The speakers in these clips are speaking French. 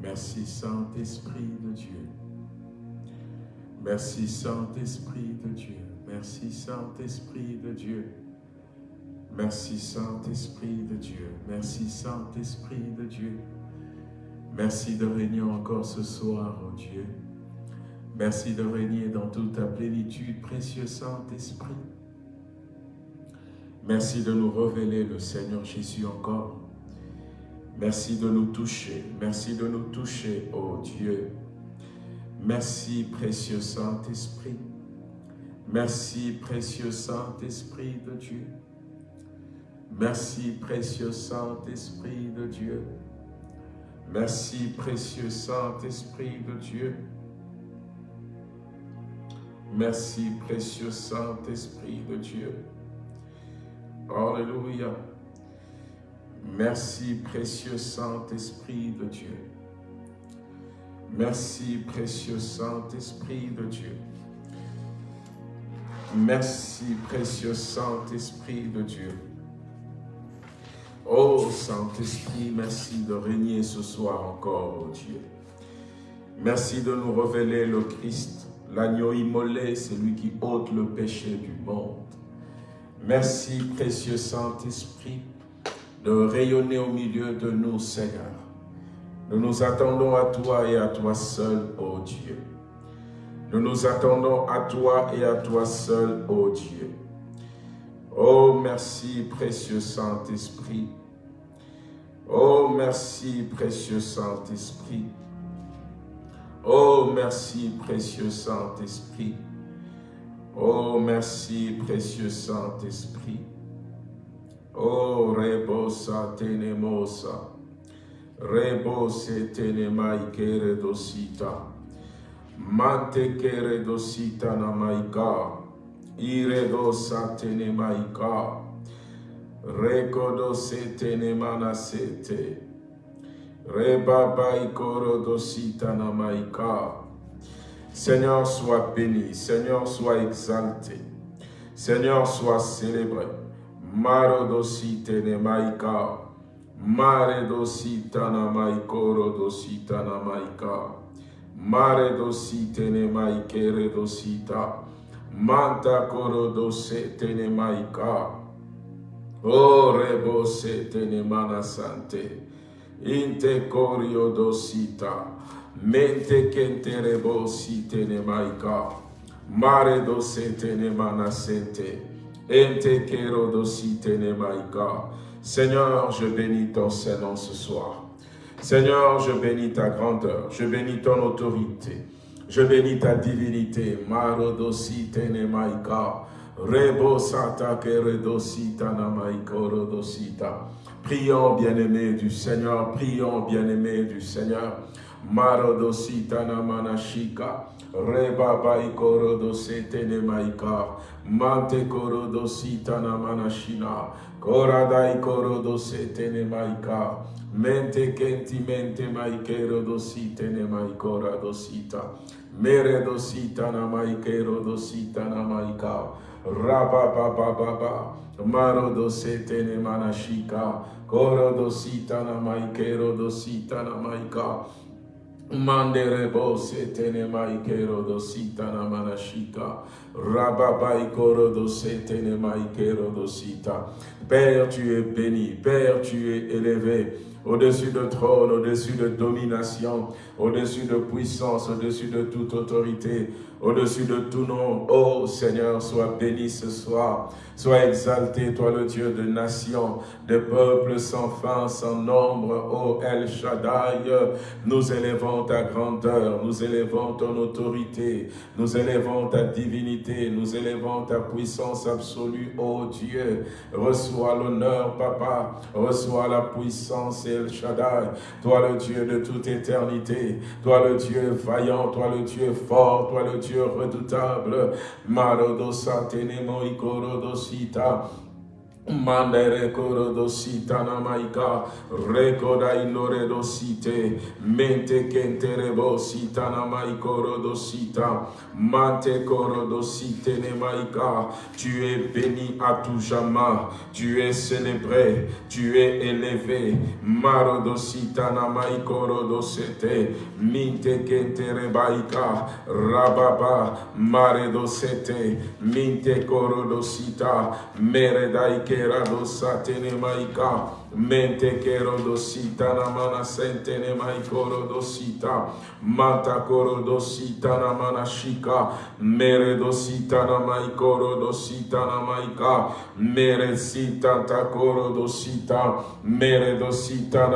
Merci Saint-Esprit de Dieu. Merci Saint-Esprit de Dieu. Merci Saint-Esprit de Dieu. Merci Saint-Esprit de Dieu. Merci Saint-Esprit de Dieu. Merci de régner encore ce soir, oh Dieu. Merci de régner dans toute ta plénitude, précieux Saint-Esprit. Merci de nous révéler le Seigneur Jésus encore. Merci de nous toucher. Merci de nous toucher, oh Dieu. Merci, précieux Saint-Esprit. Merci, précieux Saint-Esprit de Dieu. Merci, précieux Saint-Esprit de Dieu. Merci, précieux Saint-Esprit de Dieu. Merci, précieux Saint-Esprit de Dieu. Alléluia. Merci, précieux Saint-Esprit de Dieu. Merci, précieux Saint-Esprit de Dieu. Merci, précieux Saint-Esprit de Dieu. Oh Saint-Esprit, merci de régner ce soir encore, oh Dieu. Merci de nous révéler le Christ, l'agneau immolé, celui qui ôte le péché du monde. Merci, précieux Saint-Esprit, de rayonner au milieu de nous, Seigneur. Nous nous attendons à toi et à toi seul, ô Dieu. Nous nous attendons à toi et à toi seul, ô Dieu. Oh, merci, précieux Saint-Esprit. Oh, merci, précieux Saint-Esprit. Oh, merci, précieux Saint-Esprit. Oh, merci, précieux Saint-Esprit. Oh, rebosa tenemosa. Rebose tenemai kere dosita. Mante kere dosita namaika. Ire dosa tenemaika. Rekodo se tenemana sete. Rebaba ikoro dosita namaika. Seigneur, sois béni. Seigneur, sois exalté. Seigneur, sois célébré. Marodosite ne maika. Mare dosita na maikoro dosita na maika. Mare dosite ne maikere dosita. Manta koro dosete ne maika. O rebo sete ne mana sante. Inte corio dosita. Mente kente rebo site ne maika. Mare dosete ne mana sente. Seigneur, je bénis ton Saint-Nom ce soir. Seigneur, je bénis ta grandeur, je bénis ton autorité, je bénis ta divinité. Maro dosite ne maika. Rebo sata kere dosita na maikoro dosita. Prions, bien-aimés du Seigneur, prions, bien-aimés du Seigneur. Marodosita na manashika. Reba baikoro dosete ne maika. Mante koro dosita na manashina. Koradai koro dosete ne maika. Mente kenti mente maikero dosite ne maikora dosita. Mere dosita na maikero dosita na maika. Raba baba baba. Maro dosete ne manashika. Koro dosita na maikero dosita na maika. Manderebo setene maikero dosita na manashika. Rababai koro dosetene maikero dosita. Père, tu es béni. Père, tu es élevé au-dessus de trône, au-dessus de domination, au-dessus de puissance, au-dessus de toute autorité, au-dessus de tout nom. Oh Seigneur, sois béni ce soir. Sois exalté, toi le Dieu de nations, de peuples sans fin, sans nombre. Oh El Shaddai, nous élevons ta grandeur, nous élevons ton autorité, nous élevons ta divinité, nous élevons ta puissance absolue. Oh Dieu, reçois l'honneur, Papa, reçois la puissance, Shaddai. Toi le Dieu de toute éternité, toi le Dieu vaillant, toi le Dieu fort, toi le Dieu redoutable. Marodosa tenemo Mandere korodosita namaika, rekoda inoredosite, mente kenterebosita namaikorodosita, mante korodosite nemaika. Tu es béni à tout jamais, tu es célébré, tu es élevé. Marodosita namaikorodosete, minte kenterebaika, rababa, maredosete, minte korodosita, meredaike kerado satene maika mente kero sita na mana sentene maikoro dosita mata koro dosita na mana shika mere dosita na maikoro dosita na maika mere sita dosita mere dosita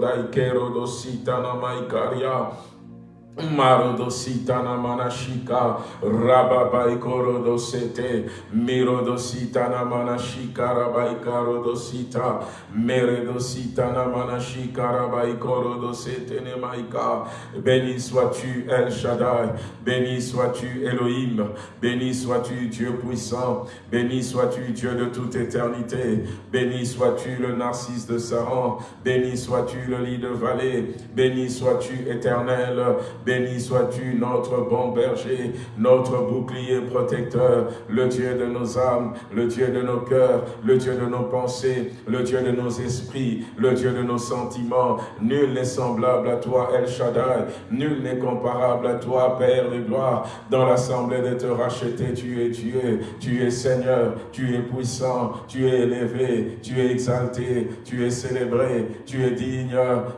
daikero dosita na maikaria Marodosita na manashika, rababai korodosete, mirodosita na manashika, rabai karodosita, meredosita na manashika, rabai korodosete ne maika. Béni sois-tu El Shaddai, béni sois-tu Elohim, béni sois-tu Dieu puissant, béni sois-tu Dieu de toute éternité, béni sois-tu le narcisse de Saran, béni sois-tu le lit de vallée, béni sois-tu éternel, Béni sois-tu notre bon berger, notre bouclier protecteur, le Dieu de nos âmes, le Dieu de nos cœurs, le Dieu de nos pensées, le Dieu de nos esprits, le Dieu de nos sentiments. Nul n'est semblable à toi, El Shaddai. Nul n'est comparable à toi, Père de gloire. Dans l'assemblée de te racheter, tu es Dieu, tu es Seigneur, tu es puissant, tu es élevé, tu es exalté, tu es célébré, tu es digne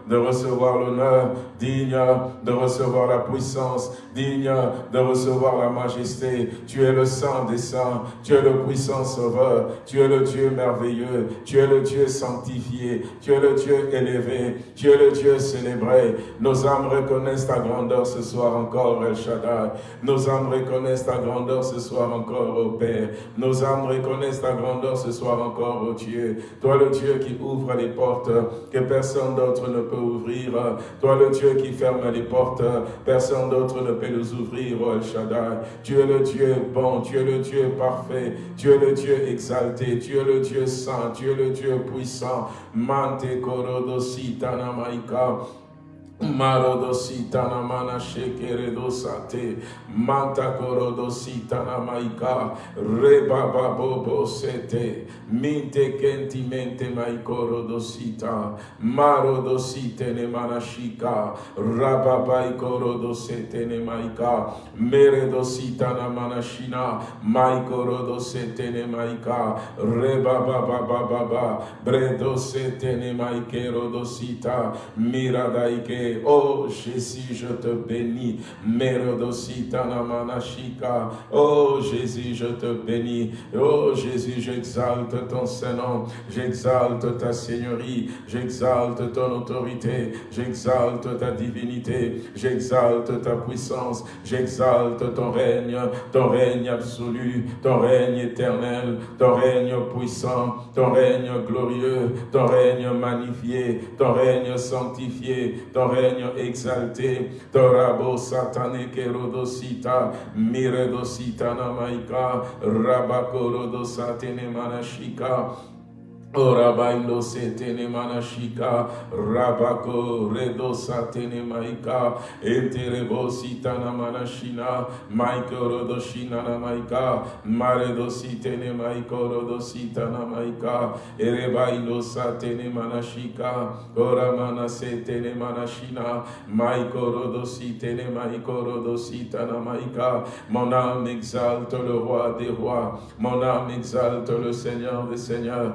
de recevoir l'honneur, digne de recevoir la puissance, digne de recevoir la majesté. Tu es le Saint des saints, tu es le puissant sauveur, tu es le Dieu merveilleux, tu es le Dieu sanctifié, tu es le Dieu élevé, tu es le Dieu célébré. Nos âmes reconnaissent ta grandeur ce soir encore, El Shaddai. Nos âmes reconnaissent ta grandeur ce soir encore, au Père. Nos âmes reconnaissent ta grandeur ce soir encore, au Dieu. Toi le Dieu qui ouvre les portes que personne d'autre ne peut ouvrir. Toi le Dieu qui ferme les portes Personne d'autre ne peut nous ouvrir, oh Shaddai. Tu es le Dieu bon, es le Dieu parfait, es le Dieu exalté, tu es le Dieu saint, tu es le Dieu puissant. Mante korodosita namaika. Marodosita na mana shekere dosate, manta korodosita na maika, reba bobo sete, minte kentimente maikoro dosita, marodosite ne mana shika, rababai korodosete ne maika, mere dosita na mana shina, maikoro dosete ne maika, reba baba baba baba, bredosete ne maikero dosita, Oh Jésus, je te bénis. Manashika. Oh Jésus, je te bénis. Oh Jésus, j'exalte ton Saint-Nom. J'exalte ta Seigneurie. J'exalte ton autorité. J'exalte ta divinité. J'exalte ta puissance. J'exalte ton règne. Ton règne absolu. Ton règne éternel. Ton règne puissant. Ton règne glorieux. Ton règne magnifié. Ton règne sanctifié. Exalté, Torabo satane kerodosita, miredosita namaika, rabakorodosatene manashika, Orabailo setene manashika, rabako redo satene maika, enterebo sitana manashina, maiko rodoshina na maika, maredo sitene maiko rodositana maika, erebailo satene manashika, oramana setene manashina, maiko rodositene maiko rodositana maika, mon âme exalte le roi des rois, mon âme exalte le Seigneur des seigneurs,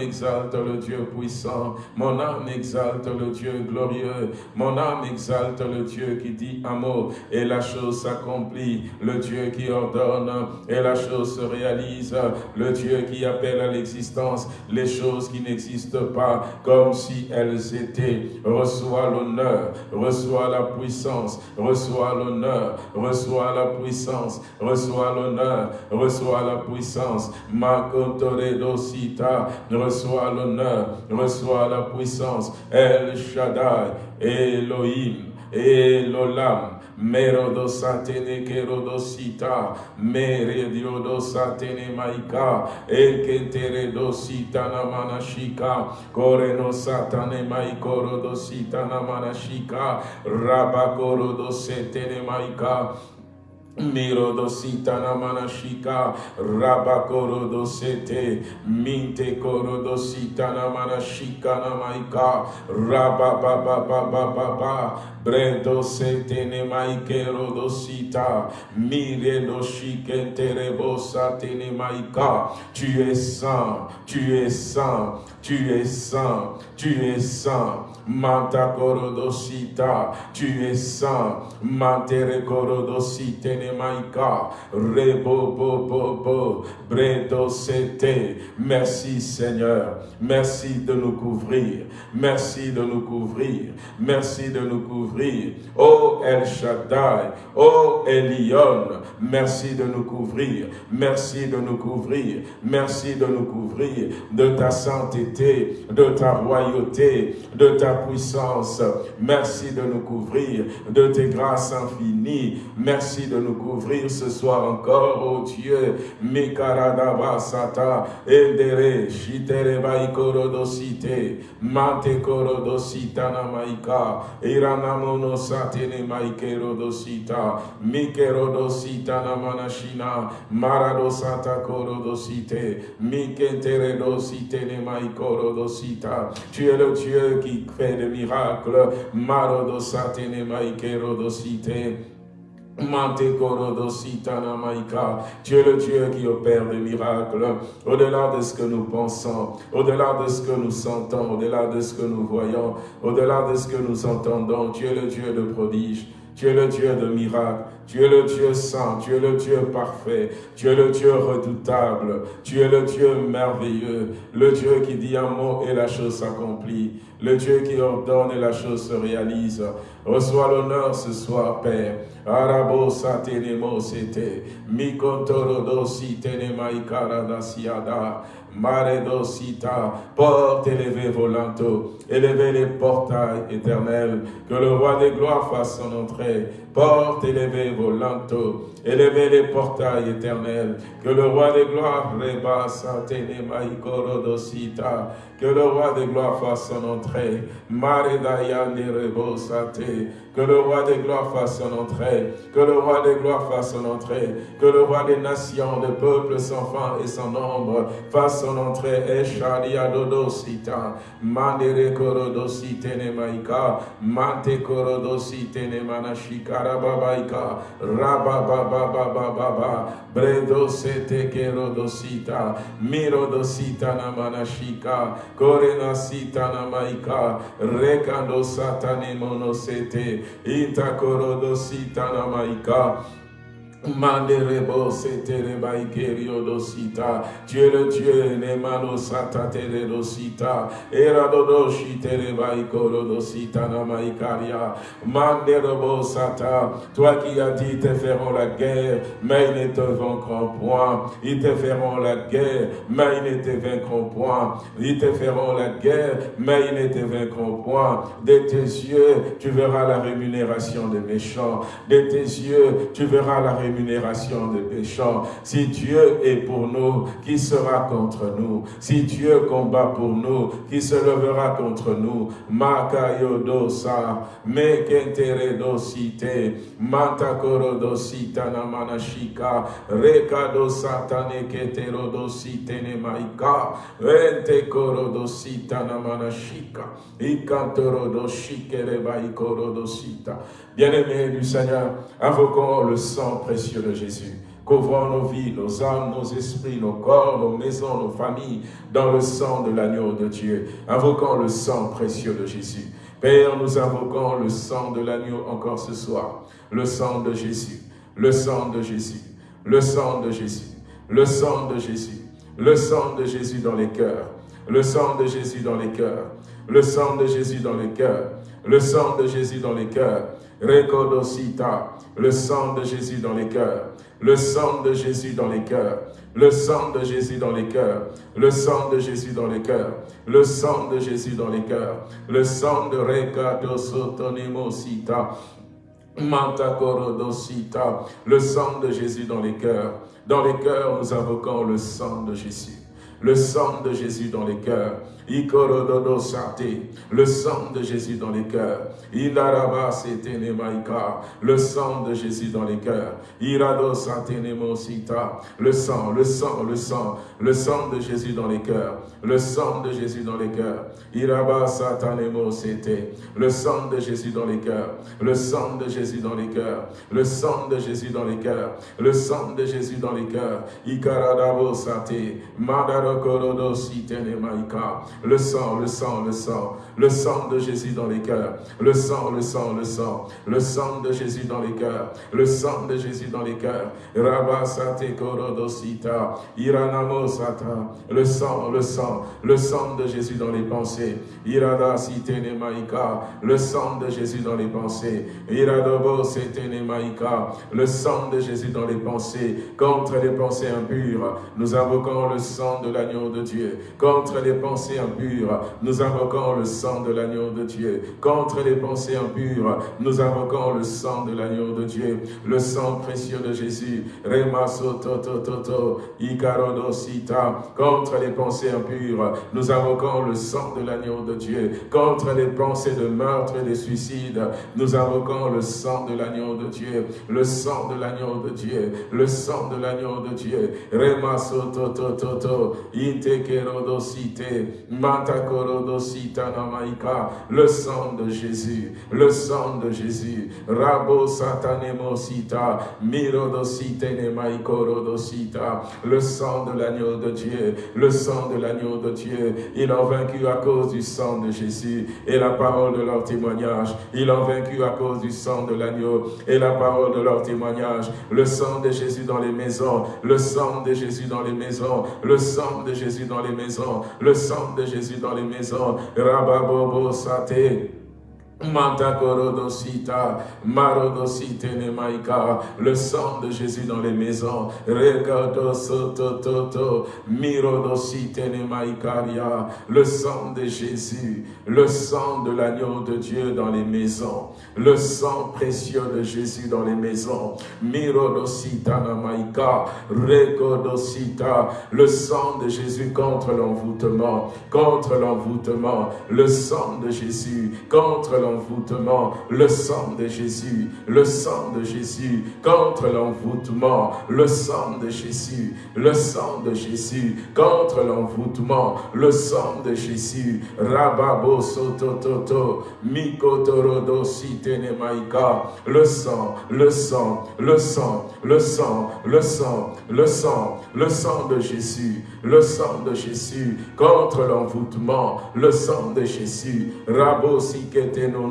exalte le Dieu puissant. Mon âme exalte le Dieu glorieux. Mon âme exalte le Dieu qui dit un mot et la chose s'accomplit. Le Dieu qui ordonne et la chose se réalise. Le Dieu qui appelle à l'existence les choses qui n'existent pas comme si elles étaient. Reçois l'honneur, reçois la puissance, reçois l'honneur, reçois la puissance, reçois l'honneur, reçois la puissance. Ma reçois l'honneur, reçois la puissance. El Shaddai, Elohim, Elolam, merodosatene kerodosita, merediodosatene maika, ekentere dosita namanashika, koreno satane maikorodosita namanashika, rabakorodosete maika, Miro dosita namanashika, rabakoro dosete, minte koro dosita namanashika namaika, rababababababa, bredo sete nemaikero dosita, mire doshike terebosa tenemaika, tu es saint, tu es saint, tu es saint, tu es saint, Manta korodosita, tu es saint. Mantere korodosite ne maika. Rebo bo bo bo. Bredo. Merci Seigneur. Merci de nous couvrir. Merci de nous couvrir. Merci de nous couvrir. Oh El Shaddai. Oh Elion. Merci de nous couvrir. Merci de nous couvrir. Merci de nous couvrir de ta sainteté, de ta royauté, de ta puissance. Merci de nous couvrir de tes grâces infinies. Merci de nous couvrir ce soir encore, oh Dieu. Mikaradaba sata, endere, shitere baikorodosite, mante korodosita namaika, iranamono satene maikerodosita, mikerodosita namanashina, maradosata korodosite, mikentere dosite ne maikorodosita. Tu es le Dieu qui fait fait de miracles. Marodosatene maikerodosite. Tu es le Dieu qui opère des miracles au-delà de ce que nous pensons, au-delà de ce que nous sentons, au-delà de ce que nous voyons, au-delà de ce que nous entendons. Tu es le Dieu de prodiges. Tu es le Dieu de miracles, tu es le Dieu saint, tu es le Dieu parfait, tu es le Dieu redoutable, tu es le Dieu merveilleux, le Dieu qui dit un mot et la chose s'accomplit, le Dieu qui ordonne et la chose se réalise. Reçois l'honneur ce soir, Père. Arabo satenemo sete, mikontoro sitene maikara da siada. Mare dosita, porte élevez vos linteaux, élevez les portails éternels, que le roi des gloires fasse son entrée. Porte élevez vos élevez les portails éternels, que le roi des gloires rebassa dosita, que le roi des gloires fasse son entrée. Mare dayane rebosate, que le roi des gloires fasse son entrée, que le roi des gloires fasse son entrée, que le roi des nations, des peuples sans fin et sans nombre fasse son entrée. Eshadia dodosita, mandere korodosite ne maika, mante korodosite ne manashika rababaika, rababababababa, bredo sete kerodosita, mirodosita na manashika, korenasita na maika, rekando satane monosete, Ita korodosita namaika. Tu es le Dieu, nemano sata teredosita. Era dodoshi tereba ikoro dosita namaikaria. Manderebo sata. Toi qui as dit, ils te feront la guerre, mais ils ne te vaincront point. Ils te feront la guerre, mais ils ne te vaincront point. Ils te feront la guerre, mais ils ne te vaincront point. De tes yeux, tu verras la rémunération des méchants. De tes yeux, tu verras la rémunération rémunération des pécheurs. Si Dieu est pour nous, qui sera contre nous? Si Dieu combat pour nous, qui se levera contre nous? Makayodosa, mekenteredosite, mantakorodosita namanashika, rekadosatane keterodosite nemaika, rentekorodosita namanashika, ikantorodoshikerebaikorodosita. Bien-aimés du Seigneur, invoquons le sang précieux de Jésus. Couvrons nos vies, nos âmes, nos esprits, nos corps, nos maisons, nos familles, dans le sang de l'agneau de Dieu. Invoquons le sang précieux de Jésus. Père, nous invoquons le sang de l'agneau encore ce soir. Le sang de Jésus, le sang de Jésus, le sang de Jésus, le sang de Jésus, le sang de Jésus dans les cœurs, le sang de Jésus dans les cœurs, le sang de Jésus dans les cœurs, le sang de Jésus dans les cœurs, Recodosita, le sang de Jésus dans les cœurs, le sang de Jésus dans les cœurs, le sang de Jésus dans les cœurs, le sang de Jésus dans les cœurs, le sang de Jésus dans les cœurs, le sang de le sang de Jésus dans les cœurs. Dans les cœurs, nous invoquons le sang de Jésus. Le sang de Jésus dans les cœurs. Le sang de Jésus dans les cœurs. Le sang de Jésus dans les cœurs. Le sang, le sang, le sang. Le sang de Jésus dans les cœurs. Le sang de Jésus dans les cœurs. Le sang de Jésus dans les cœurs. Le sang de Jésus dans les cœurs. Le sang de Jésus dans les cœurs. Le sang de Jésus dans les cœurs. Ikaradabo sate. Madarokorodo sitenemaika le sang, le sang, le sang, le sang de Jésus dans les cœurs, le sang, le sang, le sang, le sang de Jésus dans les cœurs, le sang de Jésus dans les cœurs, Rabasate Korodosita, Iranamo Sata, le sang, le sang, le sang de Jésus dans les pensées, Irada le sang de Jésus dans les pensées, Iradobo le sang de Jésus dans les pensées, contre les pensées impures, nous invoquons le sang de l'agneau de Dieu, contre les pensées nous invoquons le sang de l'agneau de Dieu. Contre les pensées impures, nous invoquons le sang de l'agneau de Dieu. Le sang précieux de Jésus. Contre les pensées impures, nous invoquons le sang de l'agneau de Dieu. Contre les pensées de meurtre et de suicide, nous invoquons le sang de l'agneau de Dieu. Le sang de l'agneau de Dieu. Le sang de l'agneau de Dieu. Le sang de Jésus, le sang de Jésus, Rabo Satanemosita, Mirodosite Nemaikorodosita, le sang de l'agneau de Dieu, le sang de l'agneau de Dieu, ils ont vaincu à cause du sang de Jésus et la parole de leur témoignage, ils ont vaincu à cause du sang de l'agneau et la parole de leur témoignage, le sang de Jésus dans les maisons, le sang de Jésus dans les maisons, le sang de Jésus dans les maisons, le sang de Jésus dans les maisons. Rababobo Sate. Le sang de Jésus dans les maisons, le sang de Jésus, le sang de l'agneau de Dieu dans les maisons, le sang précieux de Jésus dans les maisons, le sang de Jésus contre l'envoûtement, contre l'envoûtement, le sang de Jésus contre l'envoûtement, le sang de Jésus, le sang de Jésus, contre l'envoûtement, le sang de Jésus, le sang de Jésus, contre l'envoûtement, le sang de Jésus, Rababo Sotototo, Mikotorodo Sitenemaika, le sang, le sang, le sang, le sang, le sang, le sang, le sang de Jésus, le sang de Jésus, contre l'envoûtement, le sang de Jésus, Rabo Siketeno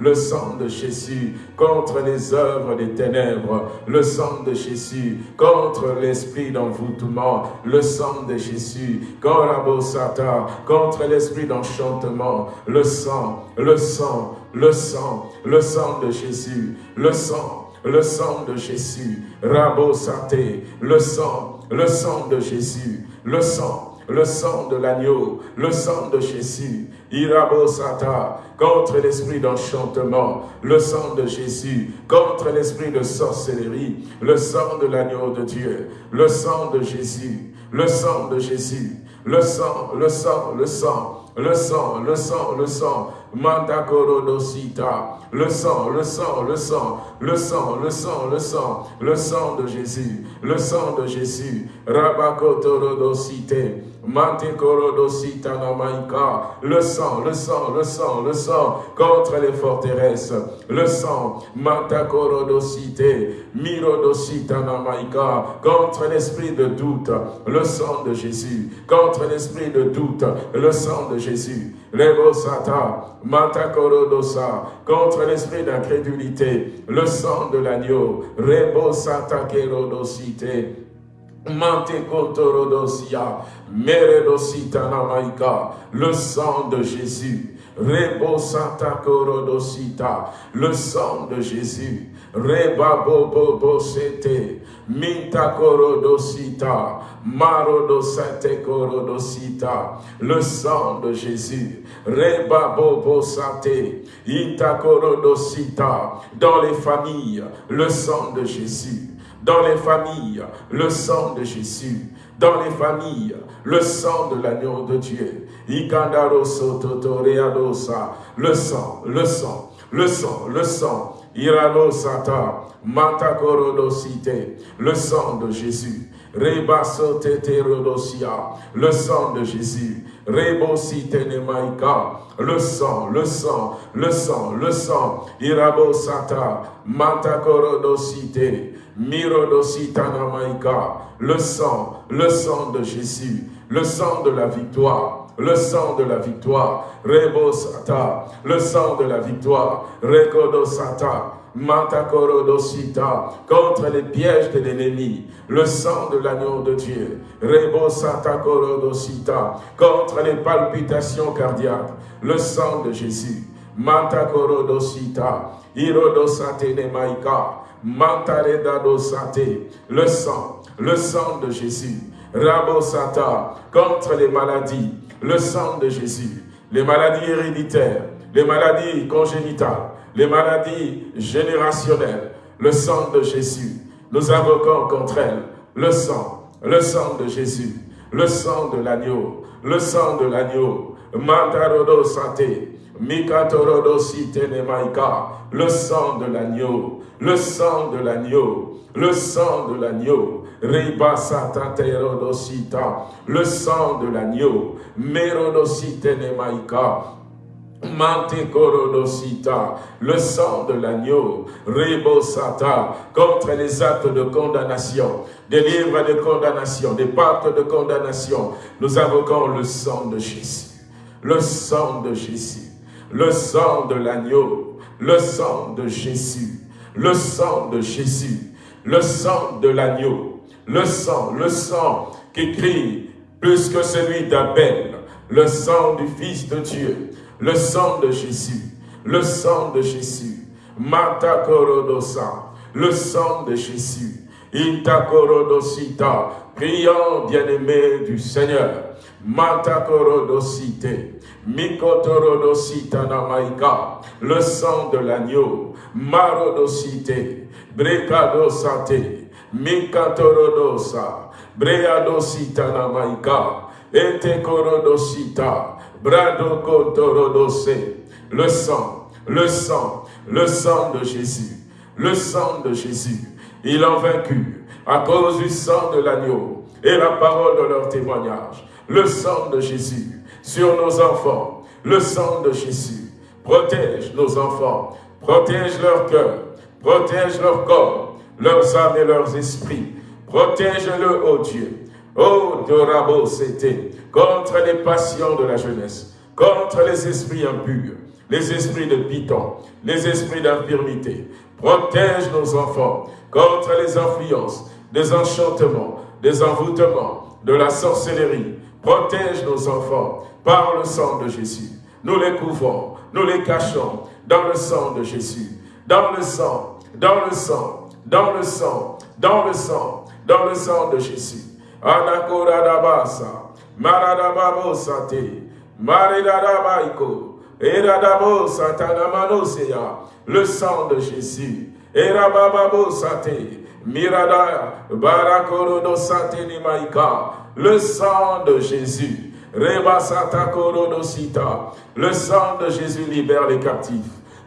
le sang de Jésus contre les œuvres des ténèbres, le sang de Jésus contre l'esprit d'envoûtement, le sang de Jésus contre l'esprit d'enchantement, le sang, le sang, le sang, le sang de Jésus, le sang, le sang de Jésus, Rabosate, le sang, le sang de Jésus, le sang, le sang de l'agneau, le sang de Jésus, Irabosata, contre l'esprit d'enchantement, le sang de Jésus, contre l'esprit de sorcellerie, le sang de l'agneau de Dieu, le sang de Jésus, le sang de Jésus, le sang, le sang, le sang, le sang, le sang, le sang, Mandakorodosita, le sang, le sang, le sang, le sang, le sang, le sang, le sang de Jésus, le sang de Jésus, Rabakotorodosite, le sang, le sang, le sang, le sang, contre les forteresses, le sang, Mantakorodosite, Mirodosita Namaika, contre l'esprit de doute, le sang de Jésus, contre l'esprit de doute, le sang de Jésus, Rebosata, Matakorodosa, contre l'esprit d'incrédulité, le sang de l'agneau, Rebosata Kerodosite, le sang de Jésus, Rebosata Korodosita, le sang de Jésus, Rebabobobosete, Minta korodosita, marodosate korodosita, le sang de Jésus, reba bobo sate, ita dans les familles, le sang de Jésus, dans les familles, le sang de Jésus, dans les familles, le sang de l'agneau de Dieu, le sang, le sang, le sang, le sang, Irano Sata, le sang de Jésus. Rebasoteterodosia, le sang de Jésus. Rebosite Nemaika, le sang, le sang, le sang, le sang. Irabosata, Matakorodosite, le sang, le sang de Jésus, le sang de la victoire le sang de la victoire, Rebosata, le sang de la victoire, Rekodosata, Matakorodosita, contre les pièges de l'ennemi, le sang de l'agneau de Dieu, Rebosata Korodosita, contre les palpitations cardiaques, le sang de Jésus, Matakorodosita, Irodosate Nemaika, Mantaredadosate, le sang, le sang de Jésus, Rabosata, contre les maladies, le sang de Jésus, les maladies héréditaires, les maladies congénitales, les maladies générationnelles, le sang de Jésus. Nous invoquons contre elles le sang, le sang de Jésus, le sang de l'agneau, le sang de l'agneau, Sitenemaika, le sang de l'agneau, le sang de l'agneau, le sang de l'agneau, Riba le sang de l'agneau, Merodositenemaika, Mantekorodosita, le sang de l'agneau, Rebosata, contre les actes de condamnation, des livres de condamnation, des pactes de condamnation. Nous invoquons le sang de Jésus, le sang de Jésus, le sang de l'agneau, le sang de Jésus, le sang de Jésus, le sang de l'agneau, le sang, le sang qui crie plus que celui d'Abel, le sang du Fils de Dieu, le sang de Jésus, le sang de Jésus, Mata Korodosa, le sang de Jésus, Ita Korodosita, priant bien-aimé du Seigneur, Mata Korodosite, le sang de l'agneau, Marodosite, Brekadosate, Mikatorodosa, Breadosita Namaika, Etekorodosita, Brado le sang, le sang, le sang de Jésus, le sang de Jésus. Il a vaincu à cause du sang de l'agneau et la parole de leur témoignage. Le sang de Jésus sur nos enfants, le sang de Jésus protège nos enfants, protège leur cœur, protège leur corps, leurs âmes et leurs esprits. Protège-le, ô Dieu. Ô Dorabo, c'était contre les passions de la jeunesse, contre les esprits impurs, les esprits de piton, les esprits d'infirmité. Protège nos enfants contre les influences, des enchantements, des envoûtements, de la sorcellerie. Protège nos enfants par le sang de Jésus. Nous les couvrons, nous les cachons dans le sang de Jésus. Dans le sang, dans le sang, dans le sang, dans le sang, dans le sang de Jésus. Anakoradabasa, Maradababo Sate, Maridadabaiko, Eradabo Satanamanoseya, le sang de Jésus. Erabababo Sate, Mirada, le sang de Jésus. Reba Sita, le sang de Jésus libère les captifs.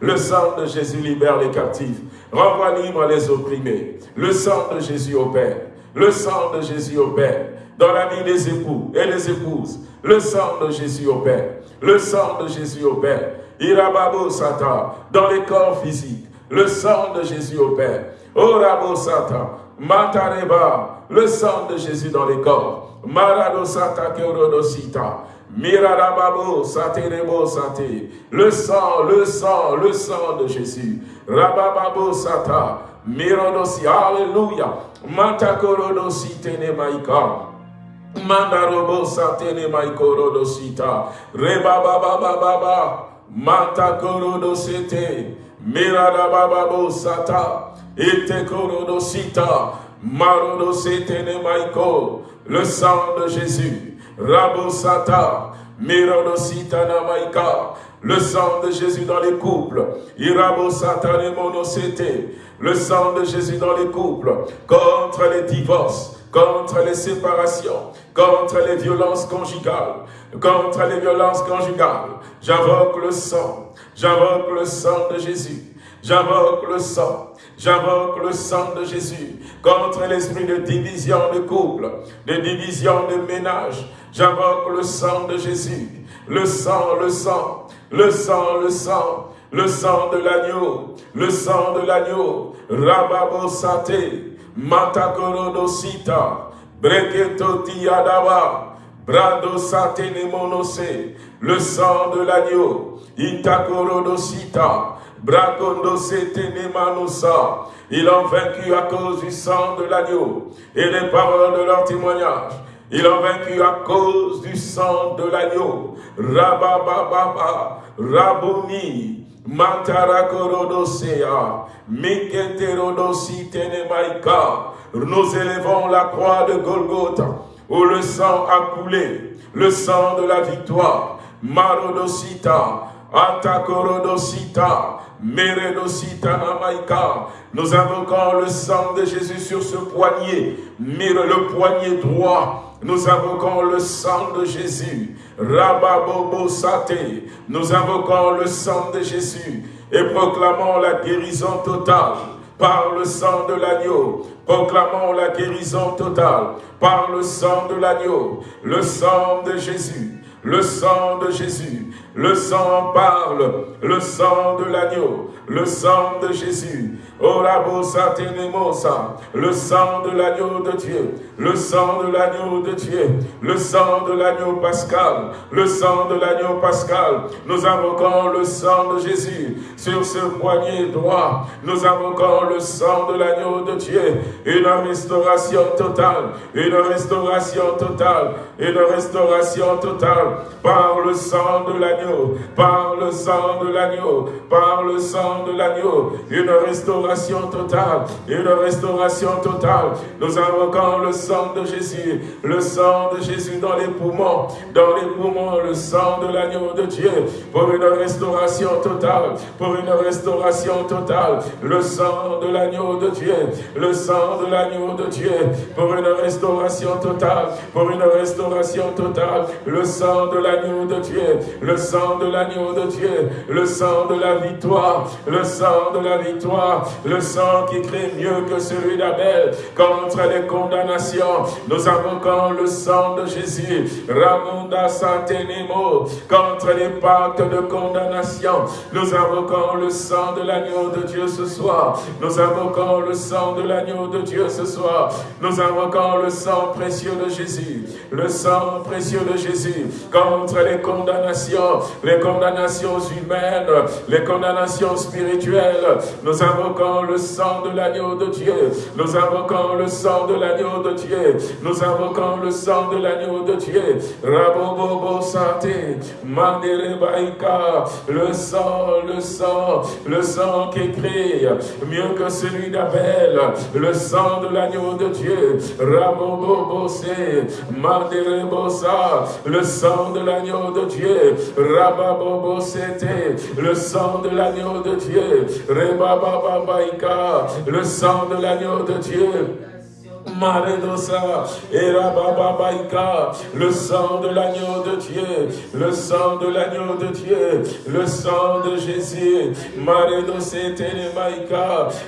Le sang de Jésus libère les captifs. Renvoie libre les opprimés. Le sang de Jésus opère. Le sang de Jésus opère dans la vie des époux et des épouses. Le sang de Jésus opère. Le sang de Jésus opère. Irababo Sata, dans les corps physiques. Le sang de Jésus opère. Orabo Sata, Matareba, le sang de Jésus dans les corps. Marado Sata Kerodosita. Miradababo Saterebo Sate. Le sang, le sang, le sang de Jésus. Rabababo Sata. Mirodosi. Alléluia. Matakorodosi Tenemaika. Mandarobo satene maikorodosita. Rebababababa. Matakorodosete. Miradabababo sata. Le sang de Jésus, Rabosata, Mirodositana Maika, le sang de Jésus dans les couples, Irabosata Monosete, le sang de Jésus dans les couples, contre les divorces, contre les séparations, contre les violences conjugales, contre les violences conjugales. J'invoque le sang, j'invoque le sang de Jésus, j'invoque le sang, j'invoque le sang de Jésus contre l'esprit de division de couple, de division de ménage. J'invoque le sang de Jésus, le sang, le sang, le sang, le sang, le sang de l'agneau, le sang de l'agneau, Rababo Sate, Matakoronosita, Breketo Tiadaba, Brado Sate Nemonose, le sang de l'agneau, Itakoronosita, Brakondo Sete Nemanosa, ils ont vaincu à cause du sang de l'agneau et des paroles de leur témoignage. Ils ont vaincu à cause du sang de l'agneau. Rabababa, Rabouni, Matarakorodosea, Miketerodositenemaika. Nous élevons la croix de Golgotha, où le sang a coulé, le sang de la victoire. Marodosita, Atakorodosita. Nous invoquons le sang de Jésus sur ce poignet, le poignet droit. Nous invoquons le sang de Jésus. Rababobo Sate. Nous invoquons le sang de Jésus et proclamons la guérison totale par le sang de l'agneau. Proclamons la guérison totale par le sang de l'agneau, le sang de Jésus, le sang de Jésus, le sang parle, le sang de l'agneau, le sang de Jésus. Oh la le sang de l'agneau de Dieu, le sang de l'agneau de Dieu, le sang de l'agneau pascal, le sang de l'agneau pascal. Nous invoquons le sang de Jésus sur ce poignet droit. Nous invoquons le sang de l'agneau de Dieu, une restauration totale, une restauration totale, une restauration totale par le sang de l'agneau par le sang de l'agneau, par le sang de l'agneau, une restauration totale, une restauration totale. Nous invoquons le sang de Jésus, le sang de Jésus dans les poumons, dans les poumons, le sang de l'agneau de Dieu, pour une restauration totale, pour une restauration totale, le sang de l'agneau de Dieu, le sang de l'agneau de Dieu, pour une restauration totale, pour une restauration totale, le sang de l'agneau de Dieu, le sang sang de l'agneau de Dieu, le sang de la victoire, le sang de la victoire, le sang qui crée mieux que celui d'Abel contre les condamnations. Nous invoquons le sang de Jésus, Ramunda Santenemo, contre les pactes de condamnation. Nous invoquons le sang de l'agneau de Dieu ce soir. Nous invoquons le sang de l'agneau de Dieu ce soir. Nous invoquons le sang précieux de Jésus, le sang précieux de Jésus contre les condamnations les condamnations humaines, les condamnations spirituelles. Nous invoquons le sang de l'agneau de Dieu. Nous invoquons le sang de l'agneau de Dieu. Nous invoquons le sang de l'agneau de Dieu. Rabobobo Santé, le sang, le sang, le sang qui crie mieux que celui d'Abel, le sang de l'agneau de Dieu. Rabobobo Bosa, le sang de l'agneau de Dieu c'était le sang de l'agneau de Dieu. le sang de l'agneau de Dieu. Le sang de l'agneau de Dieu, le sang de l'agneau de Dieu, le sang de Jésus,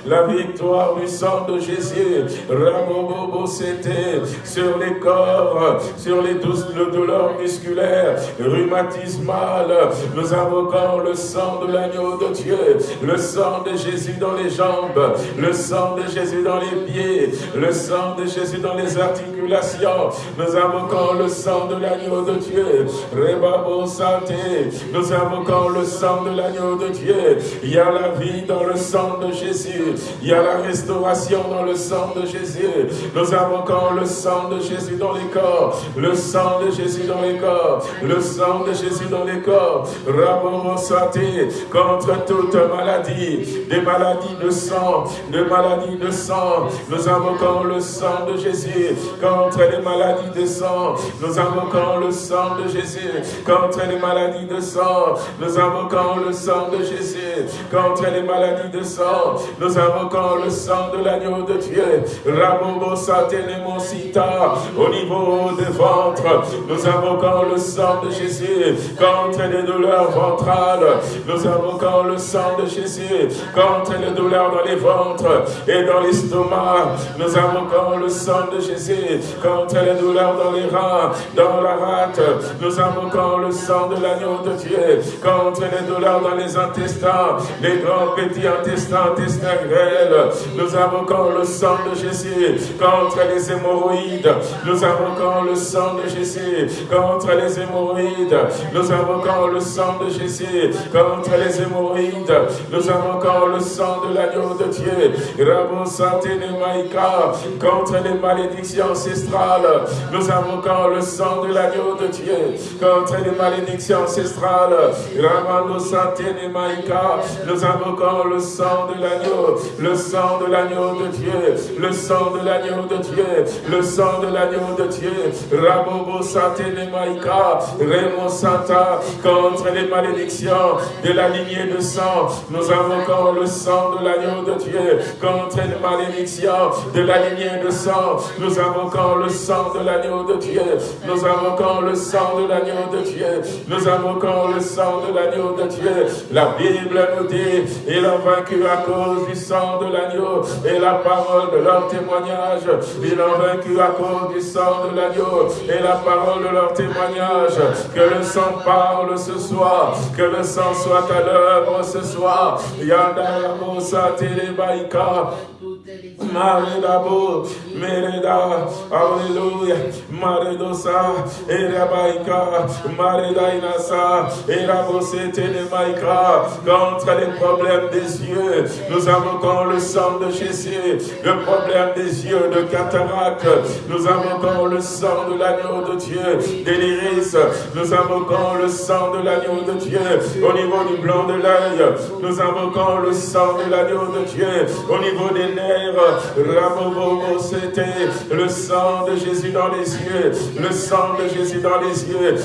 la victoire du sang de Jésus, Ramobobo c'était sur les corps, sur les douleurs musculaires, rhumatismales, nous invoquons le sang de l'agneau de Dieu, le sang de Jésus dans les jambes, le sang de Jésus dans les pieds, le sang de Jésus dans les articulations. Nous invoquons le sang de l'agneau de Dieu. Rebabo santé. Nous invoquons le sang de l'agneau de Dieu. Il y a la vie dans le sang de Jésus. Il y a la restauration dans le sang de Jésus. Nous invoquons le sang de Jésus dans les corps. Le sang de Jésus dans les corps. Le sang de Jésus dans les corps. Rabomo santé contre toute maladie. Des maladies de sang. Des maladies de sang. Nous invoquons le sang de Jésus contre les maladies de sang. Nous invoquons le sang de Jésus contre les maladies de sang. Nous invoquons le sang de Jésus contre les maladies de sang. Nous invoquons le sang de l'agneau de Dieu. Rabobo Sita au niveau des ventres. Nous invoquons le sang de Jésus contre les douleurs ventrales. Nous invoquons le sang de Jésus contre les douleurs dans les ventres et dans l'estomac. Nous invoquons le sang de Jésus contre les douleurs dans les reins, dans la rate. Nous invoquons le sang de l'agneau de Dieu contre les douleurs dans les intestins, les grands petits intestins, intestins grêles. Nous invoquons le sang de Jésus contre les hémorroïdes. Nous invoquons le sang de Jésus contre les hémorroïdes. Nous invoquons le sang de Jésus contre les hémorroïdes. Nous invoquons le sang de l'agneau de Dieu. Rabo Maïka contre les malédictions ancestrales. Nous invoquons le sang de l'agneau de Dieu contre les malédictions ancestrales. Ramano Maïka. Nous invoquons le sang de l'agneau, le sang de l'agneau de Dieu, le sang de l'agneau de Dieu, le sang de l'agneau de Dieu. Rabobo Maïka. Remo Santa contre les malédictions de la lignée de sang. Nous invoquons le sang de l'agneau de Dieu contre les malédictions de la lignée Nous invoquons le sang de l'agneau de Dieu. Nous invoquons le sang de l'agneau de Dieu. Nous invoquons le sang de l'agneau de Dieu. La Bible nous dit, il a vaincu à cause du sang de l'agneau et la parole de leur témoignage. Il a vaincu à cause du sang de l'agneau et la parole de leur témoignage. Que le sang parle ce soir. Que le sang soit à l'œuvre ce soir. Yanda. Maredabo, Mereda, Alléluia, Maredosa, Erabaika, Maredainasa, Erabosete de Maïka, contre les problèmes des yeux, nous invoquons le sang de Jésus, le problème des yeux de cataracte, nous invoquons le sang de l'agneau de Dieu, des nous invoquons le sang de l'agneau de Dieu, au niveau du blanc de l'œil, nous invoquons le sang de l'agneau de Dieu, au niveau des le sang de Jésus dans les yeux, le sang de Jésus dans les yeux,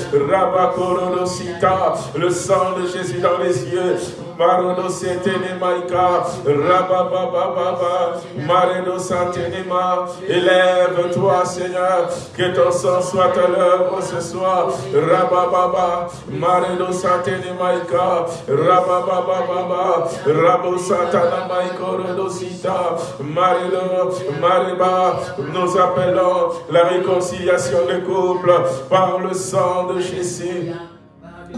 le sang de Jésus dans les yeux, Marono Setene Maika, Rababababa, Mareno Santenema, élève-toi Seigneur, que ton sang soit à l'œuvre ce soir, Rabababa, Mareno Santene Maika, Rababababa, Rabo Satana Maiko Rodosita, Marino, Mariba, nous appelons la réconciliation des couples par le sang de Jésus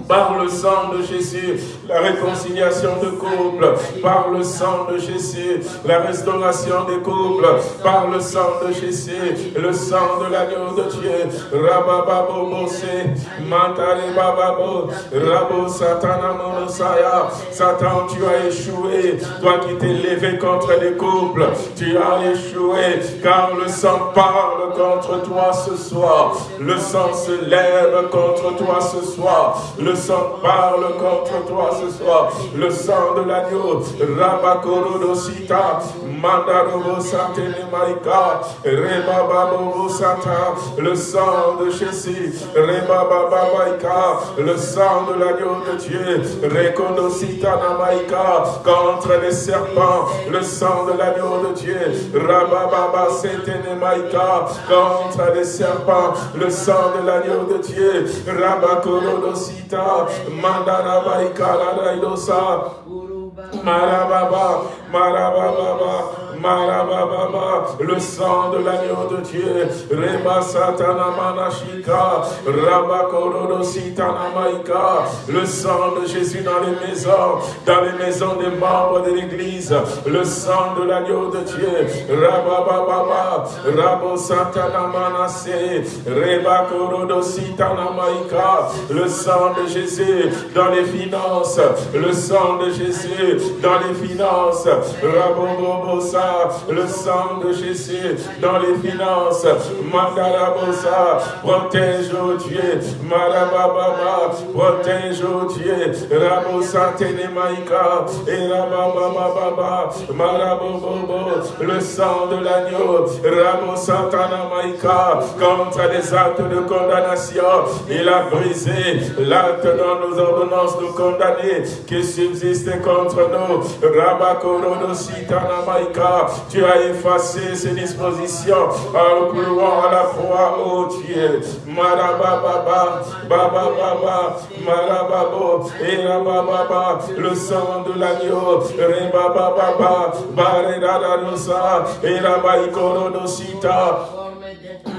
par le sang de Jésus, la réconciliation de couple, par le sang de Jésus, la restauration des couples, par le sang de Jésus, le sang de l'agneau de Dieu, Rabababo Mose, Mantare Bababo, Rabo Satana Monosaya, Satan, tu as échoué, toi qui t'es levé contre les couples, tu as échoué, car le sang parle contre toi ce soir, le sang se lève contre toi ce soir, le sang parle contre toi ce soir. Le sang de l'agneau. Rabakoro Sita. Mandarobo Satene Maika. Rebababo Sata. Le sang de Jésus. Rebababa Le sang de l'agneau de Dieu. Rekonosita Namaika. Contre les serpents. Le sang de l'agneau de Dieu. Rabababa Setene Maika. Contre les serpents. Le sang de l'agneau de Dieu. Rabakoro Sita. Mandarabaika Raidosa. Marababa, Marababa, Marababa, le sang de l'agneau de Dieu, Reba Satana Manashika, Rabakorodo Sitanamaika, le sang de Jésus dans les maisons, dans les maisons des membres de l'église, le sang de l'agneau de Dieu, Rabababa, Rabo Satana Manase, Reba Korodo Sitanamaika, le sang de Jésus dans les finances, le sang de Jésus dans les finances, Rabobobosa, le sang de Jésus dans les finances, Mandarabosa, protège, oh Dieu, Marababa, protège, oh Dieu, Rabosa Tenemaika, et Rabababa, Marabobobo, le sang de l'agneau, Rabosa Tanamaika, contre les actes de condamnation, il a brisé l'acte dans nos ordonnances de condamner qui subsistait contre nous, Rabakorodo Sitanamaika, tu as effacé ces dispositions en clouant à la croix, oh Dieu. Marababa, Baba Baba, Marababo, et Rababa, le sang de l'agneau, Rebaba Baba, Baredada Nosa, et Rabaikorodo Sita,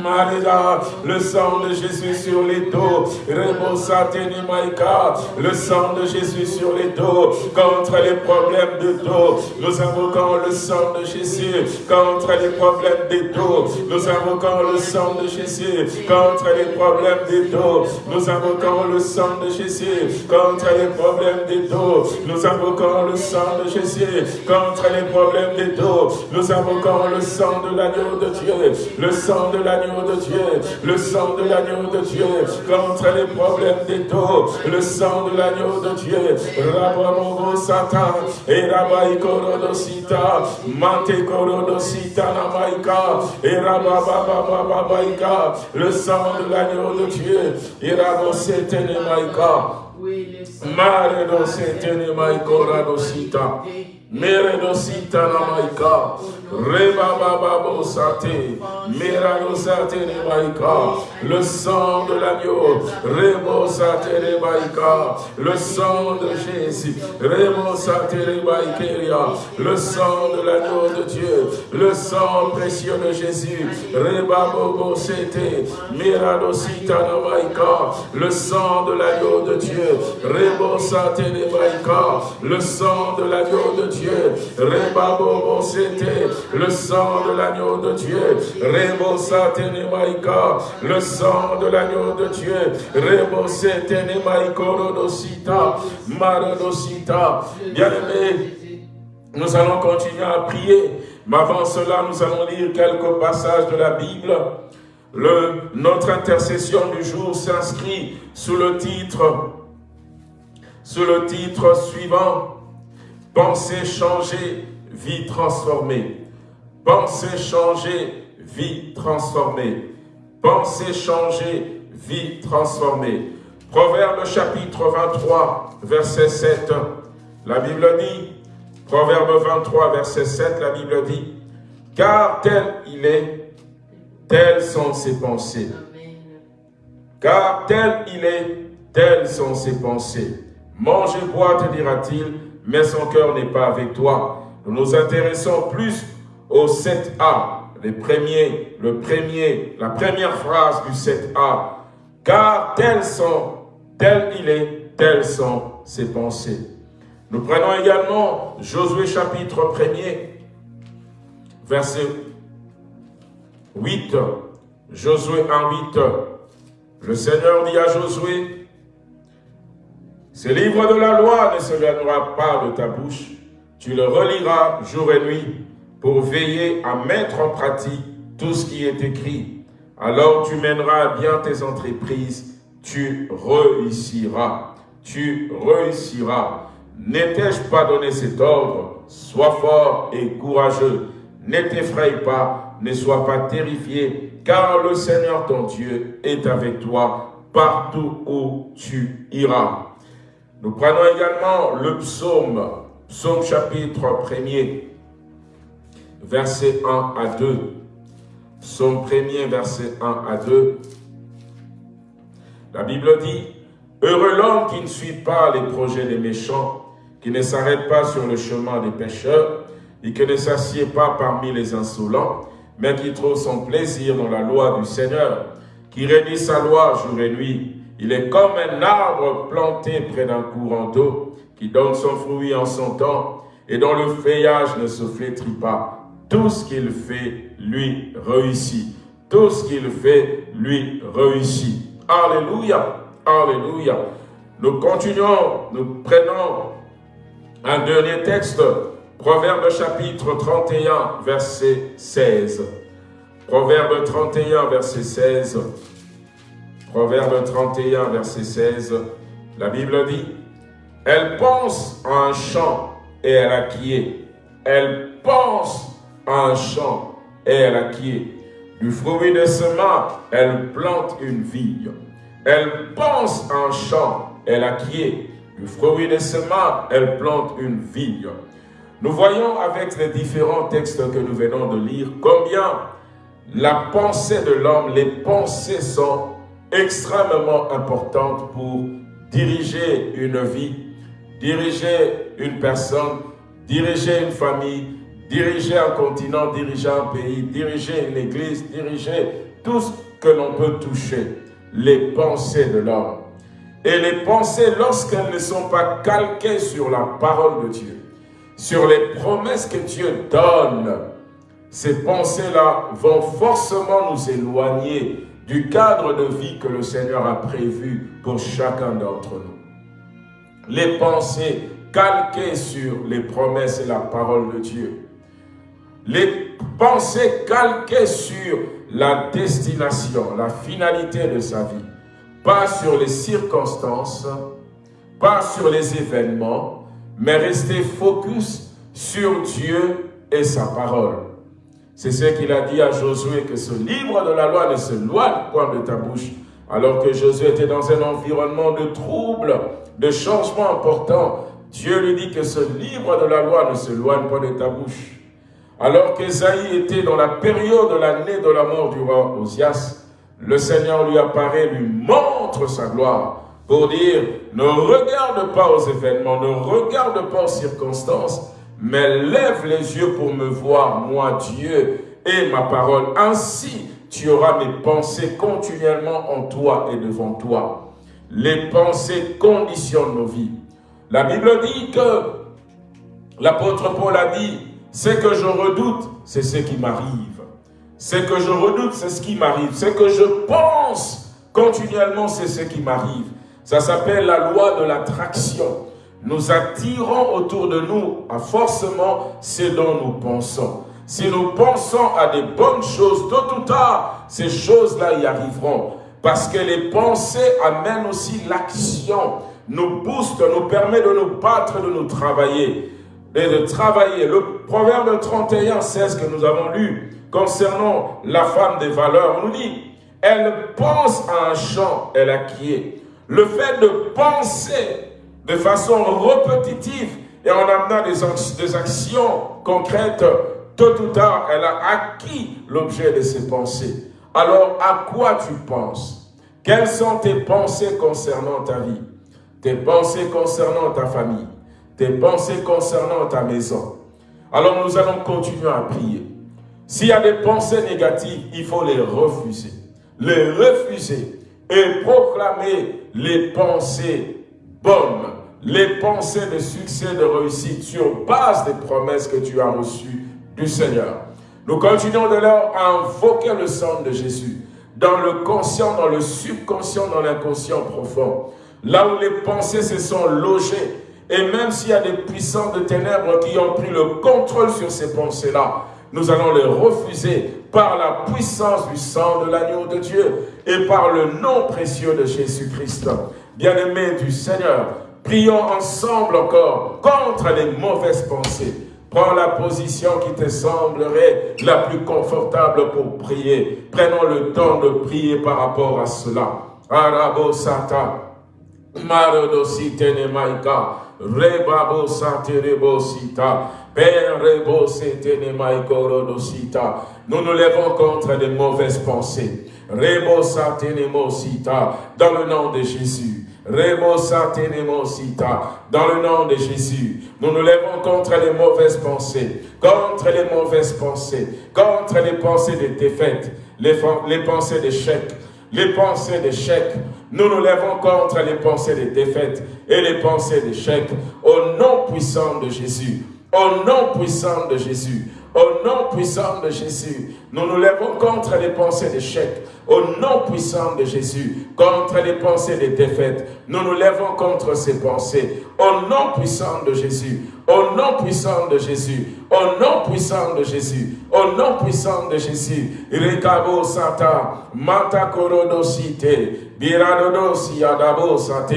Marida, le sang de Jésus sur les dos, Maïka, le sang de Jésus sur les dos, contre les problèmes de dos, nous invoquons le sang de Jésus, contre les problèmes des dos, nous invoquons le sang de Jésus, contre les problèmes des dos, nous invoquons le sang de Jésus, contre les problèmes des dos, nous invoquons le sang de Jésus, contre les problèmes des dos, nous invoquons le sang de l'agneau de Dieu, le sang de l'agneau de Dieu, le sang de l'agneau de Dieu, contre les problèmes des dos, le sang de l'agneau de Dieu, Rabamogo Satan, et Rabai Korodosita, Mante Korodosita Namaika, et Rabababababaika, le sang de l'agneau de Dieu, et Rabosete Nemaika, Mare Dosete Nemaika Radosita, Meredosita Namaika, Rebababo Sate, Meradosate Nemaika, le sang de l'agneau, Rebo Sate le sang de Jésus, Rebo Sate le sang de l'agneau de Dieu, le sang précieux de Jésus, Rebabo Sete, Meradosita Namaika, le sang de l'agneau de Dieu, Rebo Sate le sang de l'agneau de Dieu, Dieu. C'était le sang de l'agneau de Dieu. Rebo Satenemaika, le sang de l'agneau de Dieu. Rebo Satenemaikorodosita, Marodosita. Bien-aimé, nous allons continuer à prier. Mais avant cela, nous allons lire quelques passages de la Bible. Le, notre intercession du jour s'inscrit sous le titre, sous le titre suivant, Pensée changée, vie transformée. Pensée changée, vie transformée. Pensée changée, vie transformée. Proverbe chapitre 23, verset 7. La Bible dit, Proverbe 23, verset 7, la Bible dit, Car tel il est, telles sont ses pensées. Car tel il est, telles sont ses pensées. Mange et bois, te dira-t-il, mais son cœur n'est pas avec toi. Nous nous intéressons plus au 7a, les premiers, le premier, la première phrase du 7a. Car tels sont, tel il est, telles sont ses pensées. Nous prenons également Josué chapitre 1er, verset 8. Josué 1, 8. Le Seigneur dit à Josué, ce livre de la loi ne s'éloignera pas de ta bouche. Tu le reliras jour et nuit pour veiller à mettre en pratique tout ce qui est écrit. Alors tu mèneras bien tes entreprises, tu réussiras, tu réussiras. N'étais-je pas donné cet ordre? Sois fort et courageux, ne t'effraie pas, ne sois pas terrifié, car le Seigneur ton Dieu est avec toi partout où tu iras. Nous prenons également le psaume, psaume chapitre 1er, verset 1 à 2. Psaume 1er, verset 1 à 2. La Bible dit, Heureux l'homme qui ne suit pas les projets des méchants, qui ne s'arrête pas sur le chemin des pécheurs, et qui ne s'assied pas parmi les insolents, mais qui trouve son plaisir dans la loi du Seigneur, qui rédit sa loi jour et nuit. Il est comme un arbre planté près d'un courant d'eau, qui donne son fruit en son temps, et dont le feuillage ne se flétrit pas. Tout ce qu'il fait, lui réussit. Tout ce qu'il fait, lui réussit. Alléluia, Alléluia. Nous continuons, nous prenons un dernier texte, Proverbe chapitre 31, verset 16. Proverbe 31, verset 16. Proverbe 31, verset 16. La Bible dit, Elle pense à un champ et elle acquiert. Elle pense à un champ et elle acquiert. Du fruit de ce elle plante une vigne. Elle pense un champ, elle acquiert. Du fruit de ce elle plante une vigne. Nous voyons avec les différents textes que nous venons de lire combien la pensée de l'homme, les pensées sont extrêmement importantes pour diriger une vie, diriger une personne, diriger une famille, diriger un continent, diriger un pays, diriger une église, diriger tout ce que l'on peut toucher, les pensées de l'homme. Et les pensées, lorsqu'elles ne sont pas calquées sur la parole de Dieu, sur les promesses que Dieu donne, ces pensées-là vont forcément nous éloigner du cadre de vie que le Seigneur a prévu pour chacun d'entre nous. Les pensées calquées sur les promesses et la parole de Dieu les pensées calquées sur la destination, la finalité de sa vie, pas sur les circonstances, pas sur les événements, mais rester focus sur Dieu et sa parole. C'est ce qu'il a dit à Josué, que ce livre de la loi ne se loigne point de ta bouche, alors que Josué était dans un environnement de troubles, de changements importants. Dieu lui dit que ce livre de la loi ne se loigne pas de ta bouche. Alors qu'Esaïe était dans la période de l'année de la mort du roi Osias, le Seigneur lui apparaît, lui montre sa gloire pour dire, ne regarde pas aux événements, ne regarde pas aux circonstances, mais lève les yeux pour me voir, moi Dieu, et ma parole. Ainsi, tu auras mes pensées continuellement en toi et devant toi. Les pensées conditionnent nos vies. La Bible dit que, l'apôtre Paul a dit, ce que je redoute, c'est ce qui m'arrive. Ce que je redoute, c'est ce qui m'arrive. Ce que je pense continuellement, c'est ce qui m'arrive. Ça s'appelle la loi de l'attraction. Nous attirons autour de nous forcément ce dont nous pensons. Si nous pensons à des bonnes choses, tôt ou tard, ces choses-là y arriveront. Parce que les pensées amènent aussi l'action, nous boostent, nous permettent de nous battre, de nous travailler et de travailler. Le proverbe 31, 16 que nous avons lu concernant la femme des valeurs, on nous dit, elle pense à un champ, elle acquiert. Le fait de penser de façon répétitive et en amenant des, actions concrètes, tôt ou tard, elle a acquis l'objet de ses pensées. Alors, à quoi tu penses? Quelles sont tes pensées concernant ta vie? Tes pensées concernant ta famille? Tes pensées concernant ta maison? Alors nous allons continuer à prier. S'il y a des pensées négatives, il faut les refuser. Les refuser et proclamer les pensées bonnes, les pensées de succès, de réussite sur base des promesses que tu as reçues du Seigneur. Nous continuons de leur invoquer le sang de Jésus dans le conscient, dans le subconscient, dans l'inconscient profond. Là où les pensées se sont logées, et même s'il y a des puissants de ténèbres qui ont pris le contrôle sur ces pensées-là, nous allons les refuser par la puissance du sang de l'agneau de Dieu et par le nom précieux de Jésus-Christ. Bien-aimés du Seigneur, prions ensemble encore contre les mauvaises pensées. Prends la position qui te semblerait la plus confortable pour prier. Prenons le temps de prier par rapport à cela. Arabo Sata, Rebabo. Père rebo sita. Nous nous lèvons contre des mauvaises pensées. Rebo sita. Dans le nom de Jésus. Dans le nom de Jésus, nous nous lèvons contre les mauvaises pensées, contre les mauvaises pensées, contre les pensées de défaite, les, pensées d'échec, les pensées d'échec. Nous nous lèvons contre les pensées de défaite et les pensées d'échec au nom puissant de Jésus. Au nom puissant de Jésus. Au nom puissant de Jésus, nous nous lèvons contre les pensées d'échec. Au nom puissant de Jésus, contre les pensées de défaite, nous nous lèvons contre ces pensées. Au nom puissant de Jésus, au nom puissant de Jésus, au nom puissant de Jésus, au nom puissant de Jésus. Rekabo Sata, Mata Korodosite, Sate,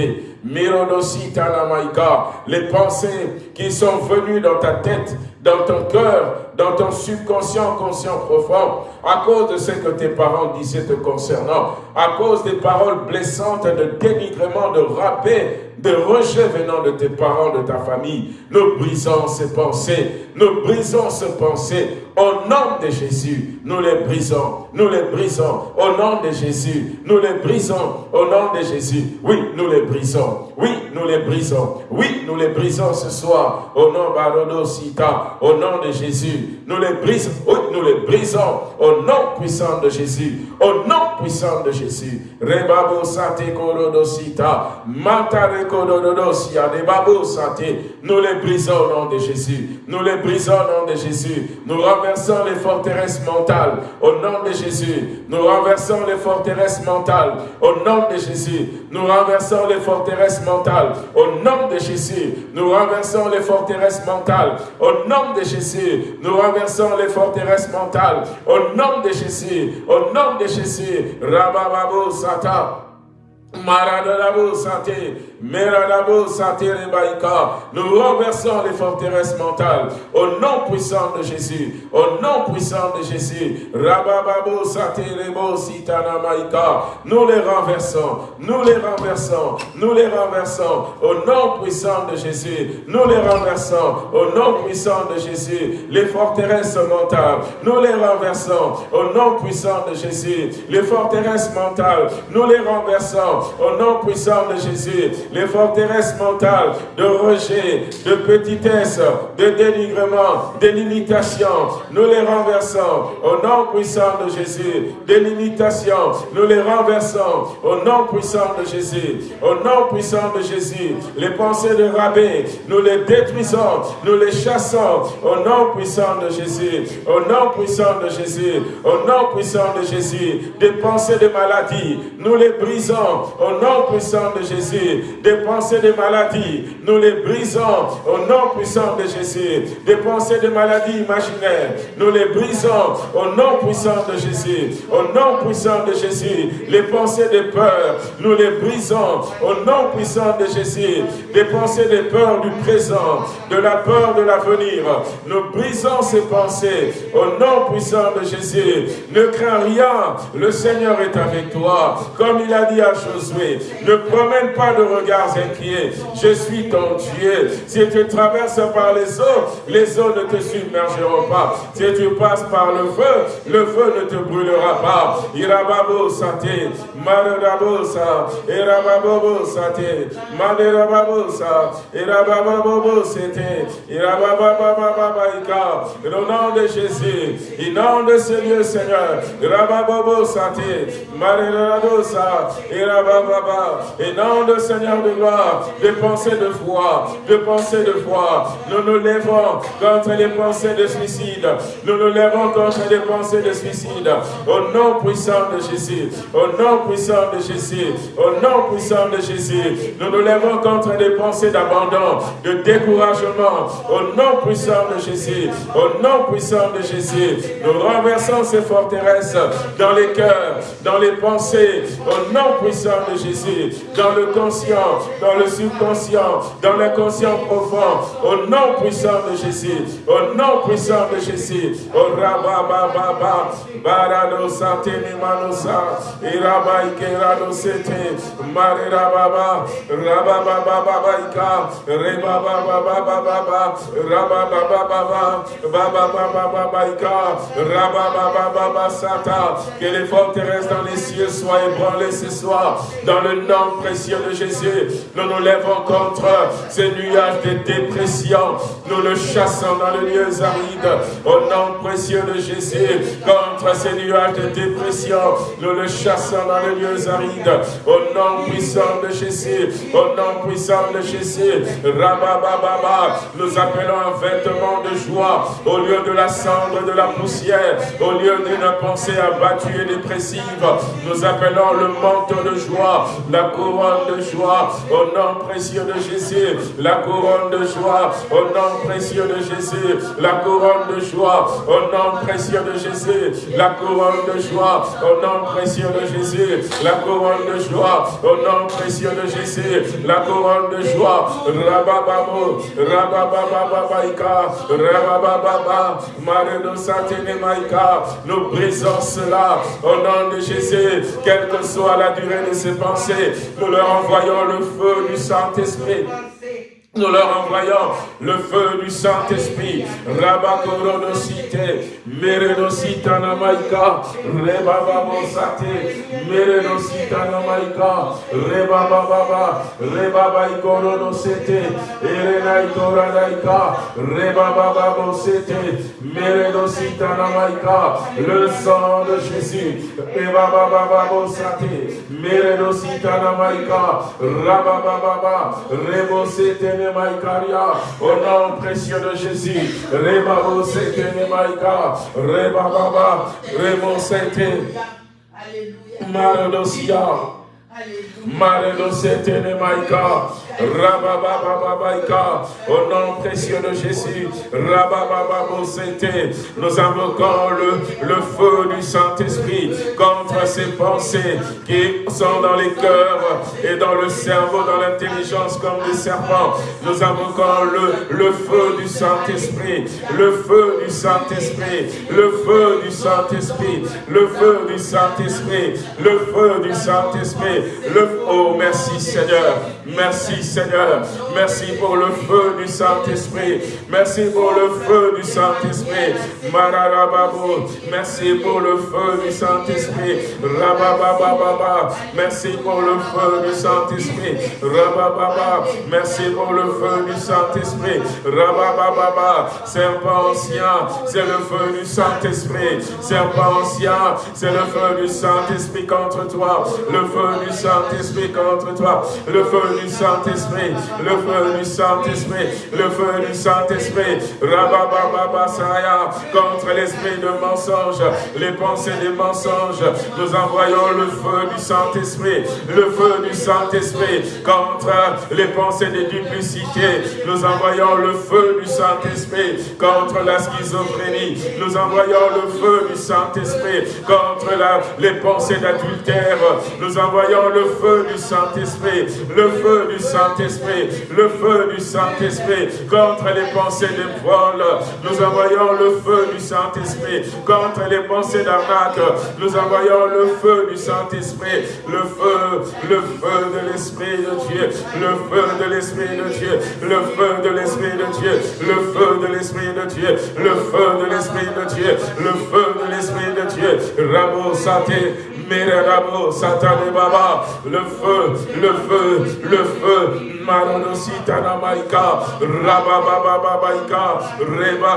Namaika, les pensées qui sont venues dans ta tête, dans ton cœur, dans ton subconscient, conscient profond, à cause de ce que tes parents disaient te concernant, à cause des paroles blessantes de dénigrement, de rappel, de rejet venant de tes parents, de ta famille. Nous brisons ces pensées, nous brisons ces pensées au nom de Jésus. Nous les brisons, nous les brisons au nom de Jésus. Nous les brisons au nom de Jésus. Oui, nous les brisons. Oui, nous les brisons. Oui, nous les brisons ce soir au nom de Sita, au nom de Jésus. Nous les brisons. Oui, nous les brisons au nom puissant de Jésus. Au nom puissant de Jésus. Rebabo Sate Matare Sate. Nous les brisons au nom de Jésus. Nous les brisons au nom de Jésus. Renversons les forteresses mentales au nom de Jésus. Nous renversons les forteresses mentales au nom de Jésus. Nous renversons les forteresses mentales au nom de Jésus. Nous renversons les forteresses mentales au nom de Jésus. Nous renversons les forteresses mentales au nom de Jésus. Au nom de Jésus. Rabababo Sata. Santé, Meradabo. Nous renversons les forteresses mentales au nom puissant de Jésus, au nom puissant de Jésus. Rabababo santé. Nous les renversons, nous les renversons, nous les renversons au nom puissant de Jésus. Nous les renversons au nom puissant de Jésus. Les forteresses mentales, nous les renversons au nom puissant de Jésus. Les forteresses mentales, nous les renversons au nom puissant de Jésus, les forteresses mentales de rejet, de petitesse, de dénigrement, de limitation, nous les renversons au nom puissant de Jésus, des limitations, nous les renversons au nom puissant de Jésus, au nom puissant de Jésus, les pensées de rabais, nous les détruisons, nous les chassons au nom puissant de Jésus, au nom puissant de Jésus, au nom puissant de Jésus, des pensées de maladie, nous les brisons au nom puissant de Jésus. Des pensées de maladie, nous les brisons au nom puissant de Jésus. Des pensées de maladie imaginaires, nous les brisons au nom puissant de Jésus. Au nom puissant de Jésus. Les pensées de peur, nous les brisons au nom puissant de Jésus. Des pensées de peur du présent, de la peur de l'avenir, nous brisons ces pensées au nom puissant de Jésus. Ne crains rien, le Seigneur est avec toi. Comme il a dit à Josué, ne promène pas de regards inquiets. Je suis ton Dieu. Si tu traverses par les eaux, les eaux ne te submergeront pas. Si tu passes par le feu, le feu ne te brûlera pas. Irababo sate, marababo sa, irababo sate, maderababo sa, irababo sete, irabababababaika. Au nom de Jésus, inonde ce lieu, Seigneur. Irababo sate, maderababo sa, irabababa, et non de Seigneur de gloire, des pensées de foi, de pensées de foi. Nous nous lèvons contre les pensées de suicide. Nous nous lèvons contre les pensées de suicide. Au nom puissant de Jésus, au nom puissant de Jésus, au nom puissant de Jésus. Nous nous lèvons contre les pensées d'abandon, de découragement. Au nom puissant de Jésus, au nom puissant de Jésus. Nous renversons ces forteresses dans les cœurs, dans les pensées. Au nom puissant de Jésus dans le conscient, dans le subconscient, dans l'inconscient profond, au nom puissant de Jésus, au nom puissant de Jésus, au rabababa, barado satene manosa, iraba ikerado sete, marirababa, rabababa ika, rebababa, rabababa, bababa ika, rabababa sata, que les forteresses dans les cieux soient ébranlées ce soir, Dans le nom précieux de Jésus, nous nous lèvons contre ces nuages de dépression. Nous le chassons dans le lieu aride. Au nom précieux de Jésus, contre ces nuages de dépression, nous le chassons dans le lieu aride. Au nom puissant de Jésus, au nom puissant de Jésus, Rabababa, nous appelons un vêtement de joie au lieu de la cendre de la poussière, au lieu d'une pensée abattue et dépressive. Nous appelons le manteau de joie, la couronne de joie, au nom précieux de Jésus, la couronne de joie, au nom précieux de Jésus, la couronne de joie, au nom précieux de Jésus, la couronne de joie, au nom précieux de Jésus, la couronne de joie, au nom précieux de Jésus, la couronne de joie, Rabababo, Rababababaika, Rabababa, Maredo Satene Maïka, nous brisons cela au nom de Jésus, quelle que soit la durée de ces pensées, nous leur envoyons le feu du Saint-Esprit. Nous leur envoyons le feu du Saint-Esprit. Rabakoronosite, Merenosita Namaika, Rebababosate, Merenosita Namaika, Rebababa, Rebabaikoronosete, Erenaikoradaica, Rebababosete, Merenosita Namaika, le sang de Jésus, Rebabababosate, Merenosita Namaika, Rabababa, au nom précieux de Jésus. Rebabo Sekene Maïka. Rebababa. Setene. Au nom précieux de Jésus, nous invoquons le, le feu du Saint-Esprit contre ces pensées qui sont dans les cœurs et dans le cerveau, dans l'intelligence comme des serpents. Nous invoquons le, le feu du Saint-Esprit, le feu du Saint-Esprit, le feu du Saint-Esprit, le feu du Saint-Esprit, le feu du Saint-Esprit, le Oh, merci Seigneur, merci Seigneur. Merci pour le feu du Saint-Esprit. Merci pour le feu du Saint-Esprit. Merci pour le feu du Saint-Esprit. Rababababa. Merci pour le feu du Saint-Esprit. Rabababa. Merci pour le feu du Saint-Esprit. Rabababa. Serpent ancien, c'est le feu du Saint-Esprit. Serpent ancien, c'est le feu du Saint-Esprit contre toi. Le feu du Saint-Esprit contre toi. Le feu du Saint-Esprit. Le feu du Saint-Esprit, le feu du Saint-Esprit, Rababababasaya, contre l'esprit de mensonge, les pensées des mensonges, nous envoyons le feu du Saint-Esprit, le feu du Saint-Esprit, contre les pensées de duplicité, nous envoyons le feu du Saint-Esprit, contre la schizophrénie, nous envoyons le feu du Saint-Esprit, contre les pensées d'adultère, nous envoyons le feu du Saint-Esprit, le feu du Saint-Esprit, le feu du Saint-Esprit contre les pensées de vol. Nous envoyons le feu du Saint-Esprit contre les pensées d'arnaque. Nous envoyons le feu du Saint-Esprit, le feu, le feu de l'Esprit de Dieu, le feu de l'Esprit de Dieu, le feu de l'Esprit de Dieu, le feu de l'Esprit de Dieu, le feu de l'Esprit de Dieu, le feu de l'Esprit de Dieu. Rabo Saté, Merabo Satane Baba, le feu, le feu, le feu, Maronosita Maïka, Rababababaïka, Reba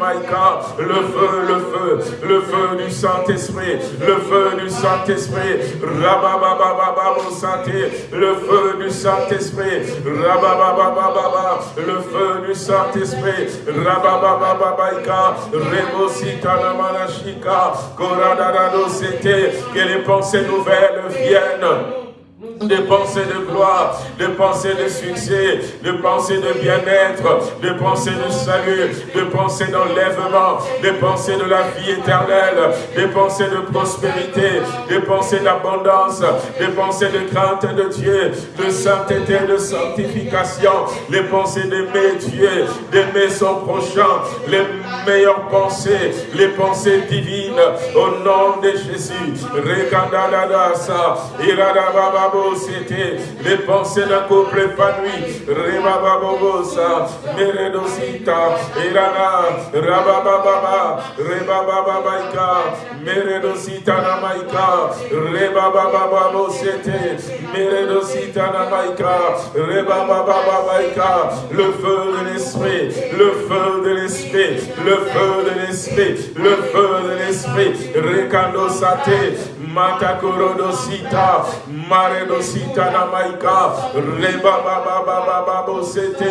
Maïka, le feu, le feu, le feu du Saint-Esprit, le feu du Saint-Esprit, Rabababababa Santé, le feu du Saint-Esprit, Rabababababa, le feu du Saint-Esprit, Rababababaïka, Rebosita Namanashika, Koradadado Sete, que les pensées nouvelles viennent des pensées de gloire, des pensées de succès, des pensées de bien-être, des pensées de salut, des pensées d'enlèvement, des pensées de la vie éternelle, des pensées de prospérité, des pensées d'abondance, des pensées de crainte de Dieu, de sainteté, de sanctification, les pensées d'aimer Dieu, d'aimer son prochain, les meilleures pensées, les pensées divines, au nom de Jésus. Rekandadadasa, Iradababa, Rebababo, c'était les pensées d'un couple épanoui. Rebababosa, Meredosita, Irana, Rabababa, Rebababaika, Meredosita Namaika, Rebabababo, c'était Meredosita Namaika, Rebabababaika, le feu de l'esprit, le feu de l'esprit, le feu de l'esprit, le feu de l'esprit, Rekando Sate, Matakorodosita, Maredosita Namaika, Rebababababo Sete,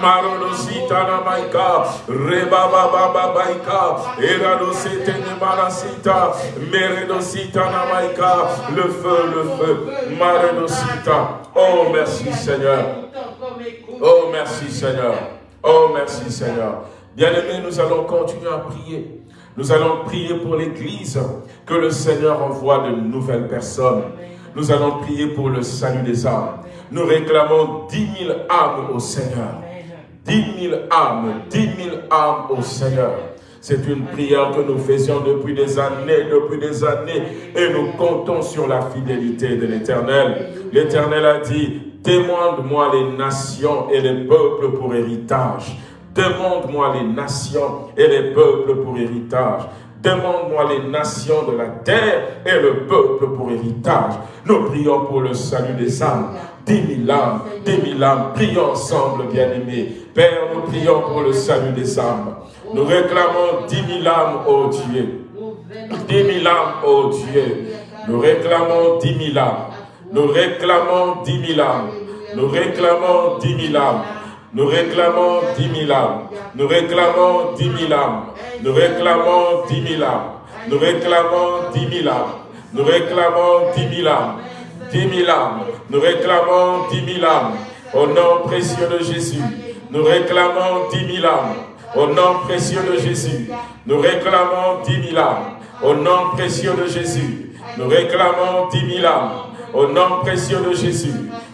Marodosita Namaika, Rebabababaika, Eradosete Nemarasita, Meredosita Namaika, le feu, le feu, Maredosita. Oh merci Seigneur. Oh merci Seigneur. Oh merci Seigneur. Bien-aimés, nous allons continuer à prier. Nous allons prier pour l'Église, que le Seigneur envoie de nouvelles personnes. Nous allons prier pour le salut des âmes. Nous réclamons dix mille âmes au Seigneur. Dix mille âmes, dix mille âmes au Seigneur. C'est une prière que nous faisions depuis des années, depuis des années, et nous comptons sur la fidélité de l'Éternel. L'Éternel a dit, demande-moi les nations et les peuples pour héritage. Demande-moi les nations et les peuples pour héritage. Demande-moi les nations de la terre et le peuple pour héritage. Nous prions pour le salut des âmes. Dix mille âmes, dix mille âmes. Prions ensemble, bien-aimés. Père, nous prions pour le salut des âmes. Nous réclamons dix mille âmes, ô Dieu. Dix mille âmes, ô Dieu. Nous réclamons dix mille âmes. Nous réclamons dix mille âmes. Nous réclamons dix mille âmes. Nous réclamons dix mille âmes. Nous réclamons dix mille âmes. Nous réclamons dix mille âmes. Nous réclamons dix mille âmes. Nous réclamons dix mille âmes. Dix mille âmes. Nous réclamons dix mille âmes. Au nom précieux de Jésus. Nous réclamons dix mille âmes. Au nom précieux de Jésus. Nous réclamons dix mille âmes. Au nom précieux de Jésus. Nous réclamons dix mille âmes. Au nom précieux de Jésus.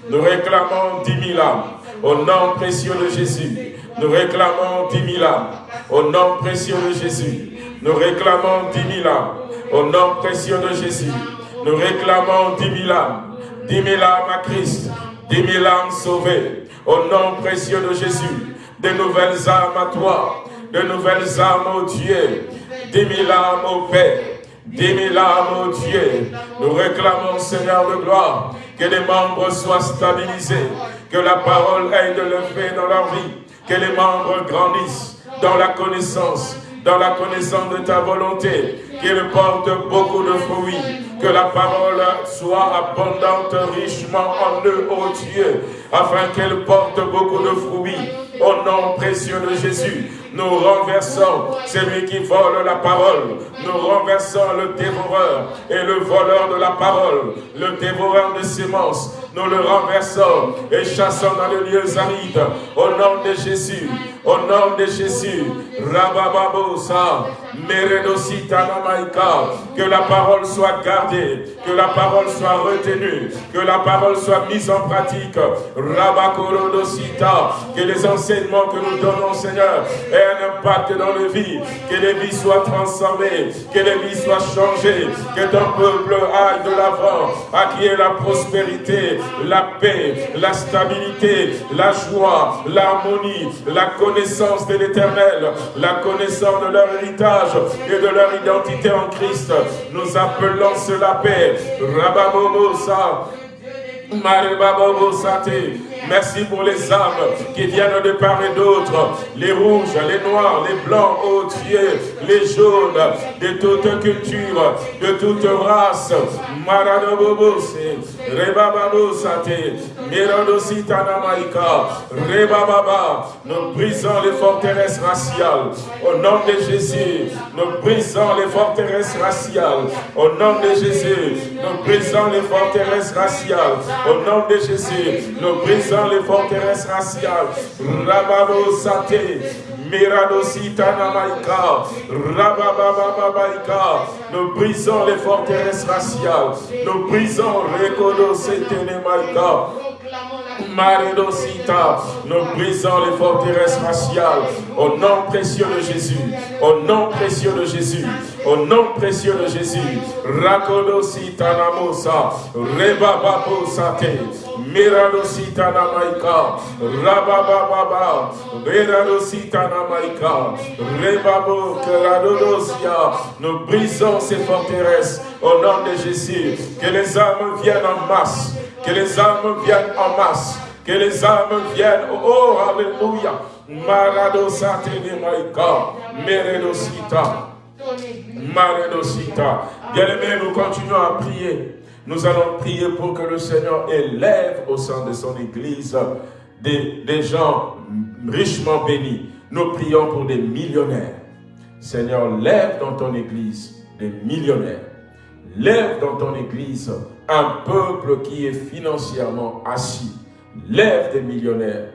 Nous réclamons dix mille âmes. Au nom précieux de Jésus, nous réclamons dix mille âmes. Au nom précieux de Jésus, nous réclamons dix mille âmes. Au nom précieux de Jésus, nous réclamons dix mille âmes. Dix mille âmes à Christ, dix mille âmes sauvées. Au nom précieux de Jésus, de nouvelles âmes à toi, de nouvelles âmes au Dieu, dix mille âmes au Père, dix mille âmes au Dieu. Nous réclamons, Seigneur de gloire, que les membres soient stabilisés, que la parole ait de l'effet dans leur vie, que les membres grandissent dans la connaissance, dans la connaissance de ta volonté, qu'ils portent beaucoup de fruits, que la parole soit abondante richement en eux, ô Dieu, afin qu'elle porte beaucoup de fruits. Au nom précieux de Jésus, nous renversons celui qui vole la parole. Nous renversons le dévoreur et le voleur de la parole, le dévoreur de semences. Nous le renversons et chassons dans les lieux arides. Au nom de Jésus, au nom de Jésus, Rabababosa, Meredosita que la parole soit gardée, que la parole soit retenue, que la parole soit mise en pratique. Rabakorodosita, que les enseignements que nous donnons, Seigneur, aient un impact dans les vies, que les vies soient transformées, que les vies soient changées, que ton peuple aille de l'avant, à qui est la prospérité, la paix, la stabilité, la joie, l'harmonie, la connaissance de l'éternel, la connaissance de leur héritage et de leur identité en Christ. Nous appelons cela paix. Rababobosa, Sate. Merci pour les âmes qui viennent de part et d'autre. Les rouges, les noirs, les blancs, oh Dieu, les jaunes, de toute culture, de toute race. Maradobobose, Rebababosate, Miradositanamaika, Rebababa. Nous brisons les forteresses raciales. Au nom de Jésus, nous brisons les forteresses raciales. Au nom de Jésus, nous brisons les forteresses raciales. Au nom de Jésus, nous brisons les forteresses raciales. Rababo Sate, Miradosita Namaika, Rababababaika. Nous brisons les forteresses raciales. Nous brisons Rekodo Sete Nemaika. Maredosita, nous brisons les forteresses raciales au nom précieux de Jésus, au nom précieux de Jésus, au nom précieux de Jésus. Rakodosita namosa, rebababosate, miradosita namaika, rabababa, miradosita namaika, rebabo keradodosia. Nous brisons ces forteresses au nom de Jésus. Que les âmes viennent en masse que les âmes viennent en masse. Que les âmes viennent. Oh, Alléluia. Maradosate maïka. Meredosita. Maredosita. Bien-aimés, nous continuons à prier. Nous allons prier pour que le Seigneur élève au sein de son Église des, gens richement bénis. Nous prions pour des millionnaires. Seigneur, lève dans ton Église des millionnaires. Lève dans ton Église un peuple qui est financièrement assis. Lève des millionnaires,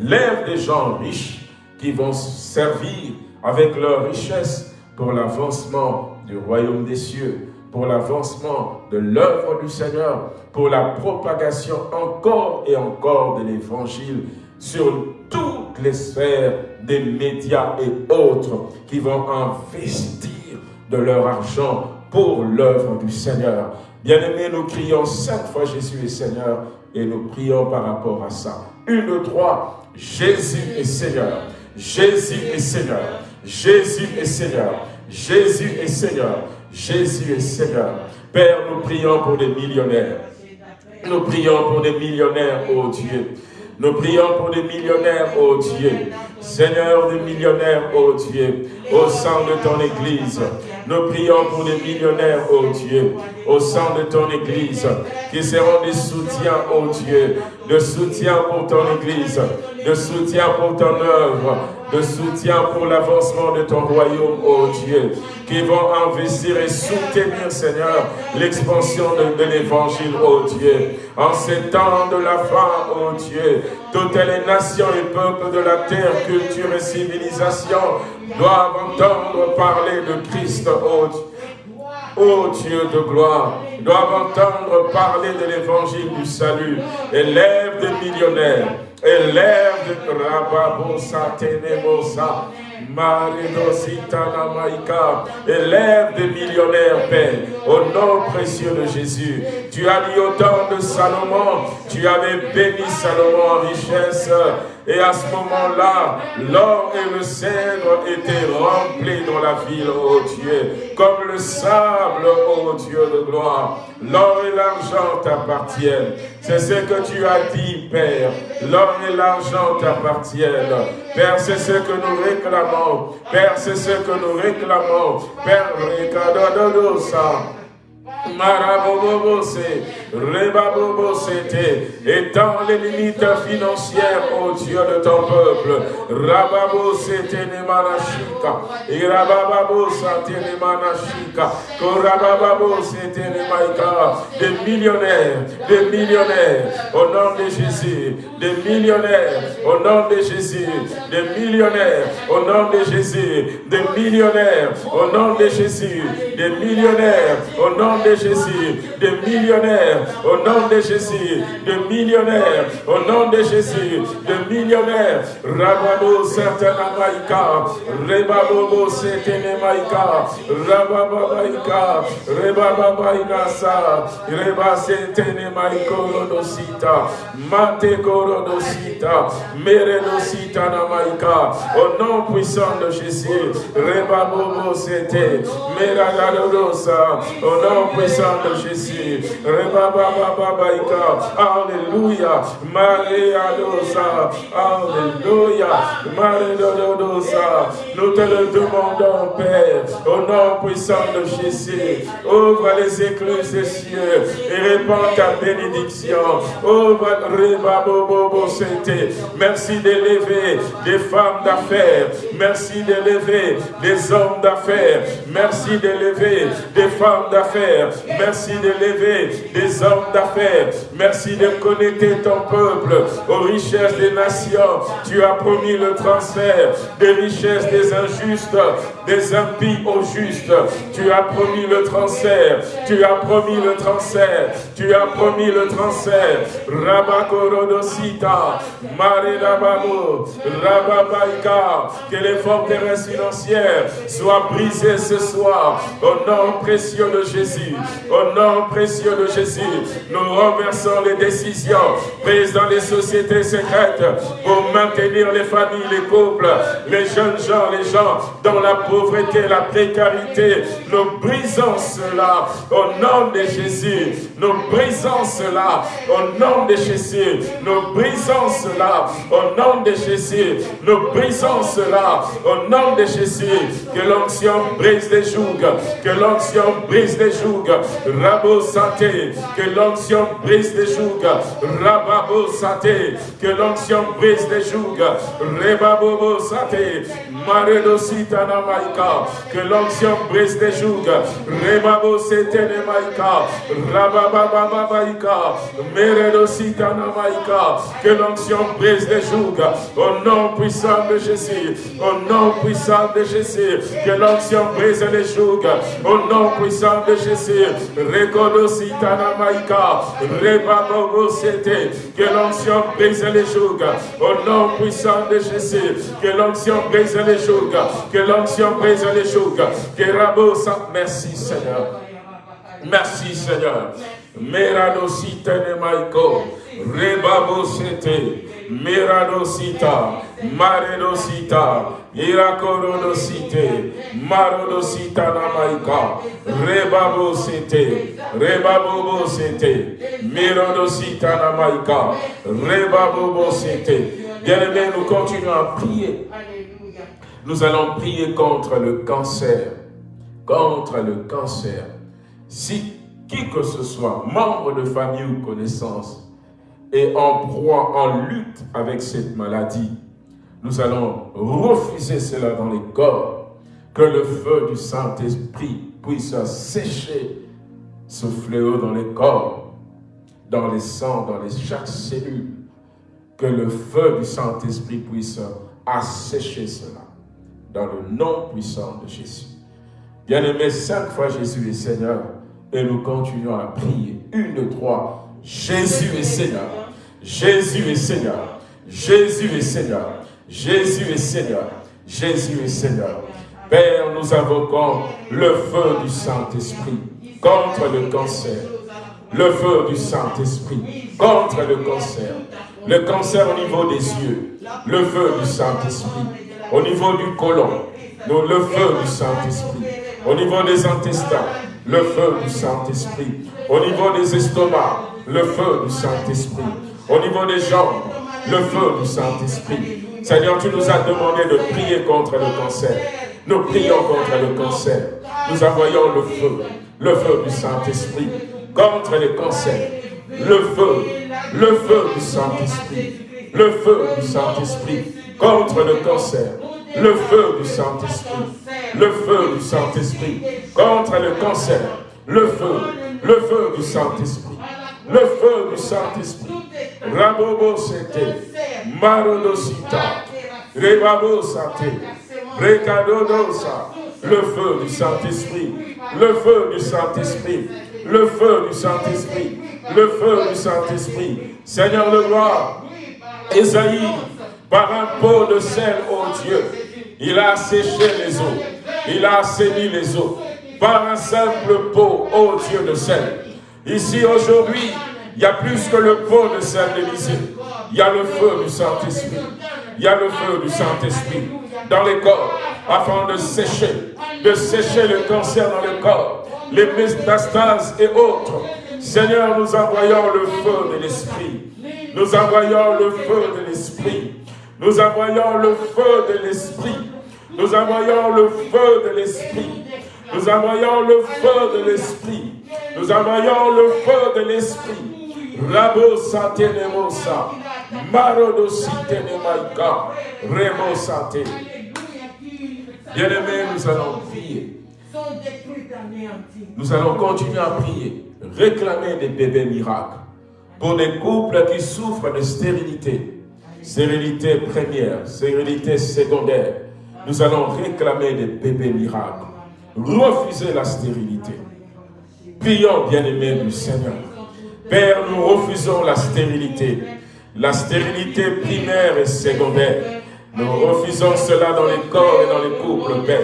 lève des gens riches qui vont servir avec leur richesse pour l'avancement du royaume des cieux, pour l'avancement de l'œuvre du Seigneur, pour la propagation encore et encore de l'évangile sur toutes les sphères des médias et autres qui vont investir de leur argent pour l'œuvre du Seigneur. Bien-aimés, nous crions cinq fois Jésus est Seigneur et nous prions par rapport à ça. Une, deux, trois, Jésus est Seigneur. Jésus est Seigneur. Jésus est Seigneur. Jésus est Seigneur. Jésus est Seigneur. Père, nous prions pour des millionnaires. Nous prions pour des millionnaires, oh Dieu. Nous prions pour des millionnaires, oh Dieu. Seigneur des millionnaires, oh Dieu, au sein de ton Église. Nous prions pour des millionnaires, oh Dieu, au sein de ton Église, qui seront des soutiens, oh Dieu, de soutien pour ton Église, de soutien pour ton œuvre, de soutien pour l'avancement de ton royaume, oh Dieu, qui vont investir et soutenir, Seigneur, l'expansion de, l'évangile, oh Dieu. En ces temps de la fin, oh Dieu, toutes les nations et peuples de la terre, culture et civilisation doivent entendre parler de Christ, oh Dieu. Oh Dieu de gloire, doivent entendre parler de l'évangile du salut. Élève des millionnaires, élève de Rababosa Tenemosa, Maridositana élève des millionnaires, Père, au nom précieux de Jésus. Tu as dit au temps de Salomon, tu avais béni Salomon en richesse, et à ce moment-là, l'or et le cèdre étaient remplis dans la ville, ô Dieu, comme le sable, ô Dieu de gloire. L'or et l'argent t'appartiennent. C'est ce que tu as dit, Père. L'or et l'argent t'appartiennent. Père, c'est ce que nous réclamons. Père, c'est ce que nous réclamons. Père, ça. Marabobose, Rebabobosete, étends les limites financières, ô Dieu de ton peuple. Rababosete nemanashika, Irabababosate nemanashika, Korabababosete nemaika, des millionnaires, des millionnaires, au nom de Jésus, des millionnaires, au nom de Jésus, des millionnaires, au nom de Jésus, des millionnaires, au nom de Jésus, des millionnaires, au nom de Jésus, de millionnaires, au nom de Jésus, de millionnaires, au nom de Jésus, de millionnaires. Rababo Satana Maïka, Rebabo Setene Maïka, Rabababaïka, Rebababaïnasa, Reba Setene Maïkorodosita, Mate Korodosita, Meredosita Namaïka, au nom puissant de Jésus, Rebabo Sete, Meradadosa, au nom puissant de Jésus. Alléluia. Maria dosa. Alléluia. Maria dosa. Nous te le demandons, Père, au nom puissant de Jésus. Ouvre les écluses des cieux et répands ta bénédiction. Ouvre Merci d'élever des femmes d'affaires. Merci d'élever des hommes d'affaires. Merci d'élever des femmes d'affaires. Merci d'élever des hommes d'affaires. Merci de connecter ton peuple aux richesses des nations. Tu as promis le transfert des richesses des injustes, des impies au juste. Tu as promis le transfert. Tu as promis le transfert. Tu as promis le transfert. Rabakorodosita, Maredababo, Rababaika, que les forteresses financières soient brisées ce soir. Au nom précieux de Jésus. Au nom précieux de Jésus. Nous renversons les décisions prises dans les sociétés secrètes pour maintenir les familles, les couples, les jeunes gens, les gens dans la pauvreté, la précarité. Nous brisons cela au nom de Jésus. Nous brisons cela au nom de Jésus. Nous brisons cela au nom de Jésus. Nous brisons cela au nom de Jésus. Que l'onction brise les jougs. Que l'onction brise les jougs. Rabo santé. Que l'onction brise les jougs. Rababo santé. Que l'onction brise les jougs. Rebabobo santé. Que l'onction brise les jougs. Rebabo setene maika. Rabababa maika. Meredo sitana maika. Que l'onction brise les jougs. Au nom puissant de Jésus. Au nom puissant de Jésus. Que l'onction brise les jougs. Au nom puissant de Jésus. Rekodo sitana maika. Rebabo. Que l'onction brise les jougs. Au nom puissant de Jésus. Que l'onction brise les jougs. Que l'onction les Merci Seigneur. Merci Seigneur. Meradosita ne maiko. Rebabo sete. Meradosita. Maredosita. Irakorodosite. Marodosita namaika. Rebabo sete. Rebabo sete. Merodosita namaika. Rebabo sete. Bien-aimés, nous continuons à prier. Nous allons prier contre le cancer. Contre le cancer. Si qui que ce soit, membre de famille ou connaissance, est en proie, en lutte avec cette maladie, nous allons refuser cela dans les corps, que le feu du Saint-Esprit puisse sécher ce fléau dans les corps, dans les sangs, dans les, chaque cellule, que le feu du Saint-Esprit puisse assécher cela, dans le nom puissant de Jésus. Bien-aimé, cinq fois Jésus est Seigneur, et nous continuons à prier. Une, deux, trois. Jésus est Seigneur. Jésus est Seigneur. Jésus est Seigneur. Jésus est Seigneur. Jésus est Seigneur. Père, nous invoquons le feu du Saint-Esprit contre le cancer. Le feu du Saint-Esprit contre le cancer. Le cancer au niveau des yeux. Le feu du Saint-Esprit. Au niveau du côlon. Le feu du Saint-Esprit. Au niveau des intestins le feu du Saint-Esprit. Au niveau des estomacs, le feu du Saint-Esprit. Au niveau des jambes, le feu du Saint-Esprit. Seigneur, tu nous as demandé de prier contre le cancer. Nous prions contre le cancer. Nous envoyons le feu, le feu du Saint-Esprit contre les cancers. Le feu, le feu du Saint-Esprit. Le feu du Saint-Esprit contre le cancer. Le feu du Saint-Esprit. Le feu du Saint-Esprit contre le cancer, le feu, le feu du Saint-Esprit, le feu du Saint-Esprit, Rabobo Sete, Marodosita, Rebabo Sate, Recadodosa, le feu du Saint-Esprit, le feu du Saint-Esprit, le feu du Saint-Esprit, le feu du Saint-Esprit, Seigneur le roi, Esaïe, par un pot de sel, oh Dieu, il a séché les eaux. Il a assaini les eaux par un simple pot, ô Dieu de sel. Ici, aujourd'hui, il y a plus que le pot de sel d'Élysée. Il y a le feu du Saint-Esprit. Il y a le feu du Saint-Esprit dans les corps, afin de sécher, de sécher le cancer dans le corps, les métastases et autres. Seigneur, nous envoyons le feu de l'Esprit. Nous envoyons le feu de l'Esprit. Nous envoyons le feu de l'Esprit nous envoyons le feu de l'Esprit. Nous envoyons le feu de l'Esprit. Nous envoyons le feu de l'Esprit. Rabo satenemosa. Marodo sitenemaika. Remo sate. Bien-aimés, nous allons prier. Nous allons continuer à prier. Réclamer des bébés miracles. Pour des couples qui souffrent de stérilité. Stérilité première, stérilité secondaire nous allons réclamer des bébés miracles. Refuser la stérilité. Prions, bien-aimés du Seigneur. Père, nous refusons la stérilité. La stérilité primaire et secondaire. Nous refusons cela dans les corps et dans les couples, Père.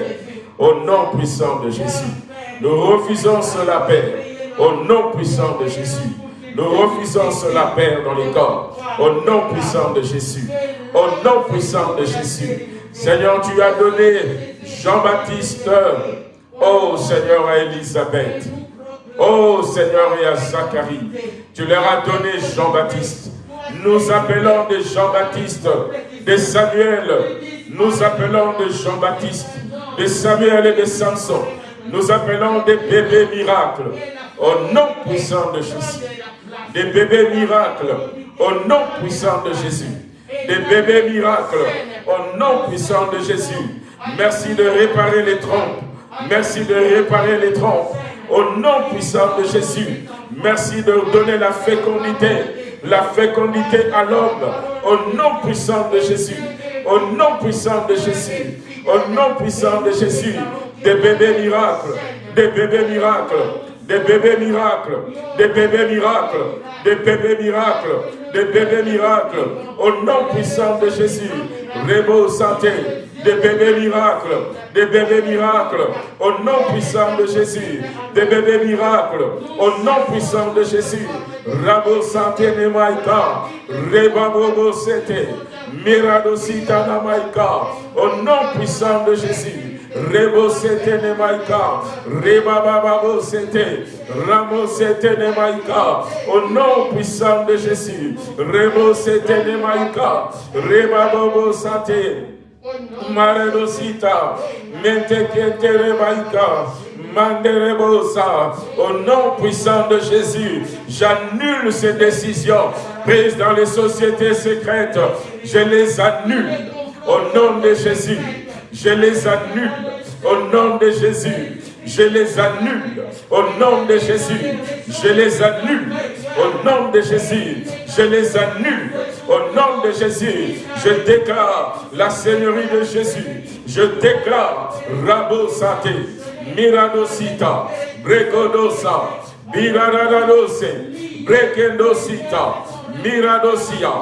Au nom puissant de Jésus. Nous refusons cela, Père. Au nom puissant de Jésus. Nous refusons cela, Père, dans les corps. Au nom puissant de Jésus. Au nom puissant de Jésus. Seigneur, tu as donné Jean-Baptiste, oh Seigneur, à Élisabeth. Oh Seigneur, et à Zacharie. Tu leur as donné Jean-Baptiste. Nous appelons de Jean-Baptiste, de Samuel. Nous appelons de Jean-Baptiste, de Samuel et de Samson. Nous appelons des bébés miracles. Au nom puissant de Jésus. Des bébés miracles. Au nom puissant de Jésus. Des bébés miracles. Au nom puissant de Jésus. Merci de réparer les trompes. Merci de réparer les trompes. Au nom puissant de Jésus. Merci de donner la fécondité. La fécondité à l'homme. Au nom puissant de Jésus. Au nom puissant de Jésus. Au nom puissant de Jésus. Des bébés miracles. Des bébés miracles des bébés miracles, des bébés miracles, des bébés miracles, des bébés miracles, au nom puissant de Jésus, Rébo santé, des bébés miracles, des bébés miracles, au nom puissant de Jésus, des bébés miracles, au nom puissant de Jésus, Rabo santé nemaika, Bobo sete, Mirado sitana maika, au nom puissant de Jésus, Rebosete Nemaika, Rebabababosete, Ramosete Nemaika, au nom puissant de Jésus, Rebosete Nemaika, Rebababosate, Maredosita, Mentekete Nemaika, Manderebosa, au nom puissant de Jésus, j'annule ces décisions prises dans les sociétés secrètes, je les annule. Au nom de Jésus. Je les annule au nom de Jésus. Je les annule au nom de Jésus. Je les annule au nom de Jésus. Je les annule au nom de Jésus. Je déclare la Seigneurie de Jésus. Je déclare Rabo Santé, Miradosita, Brekodosa, Miradadose, Brekendosita, Miradosia,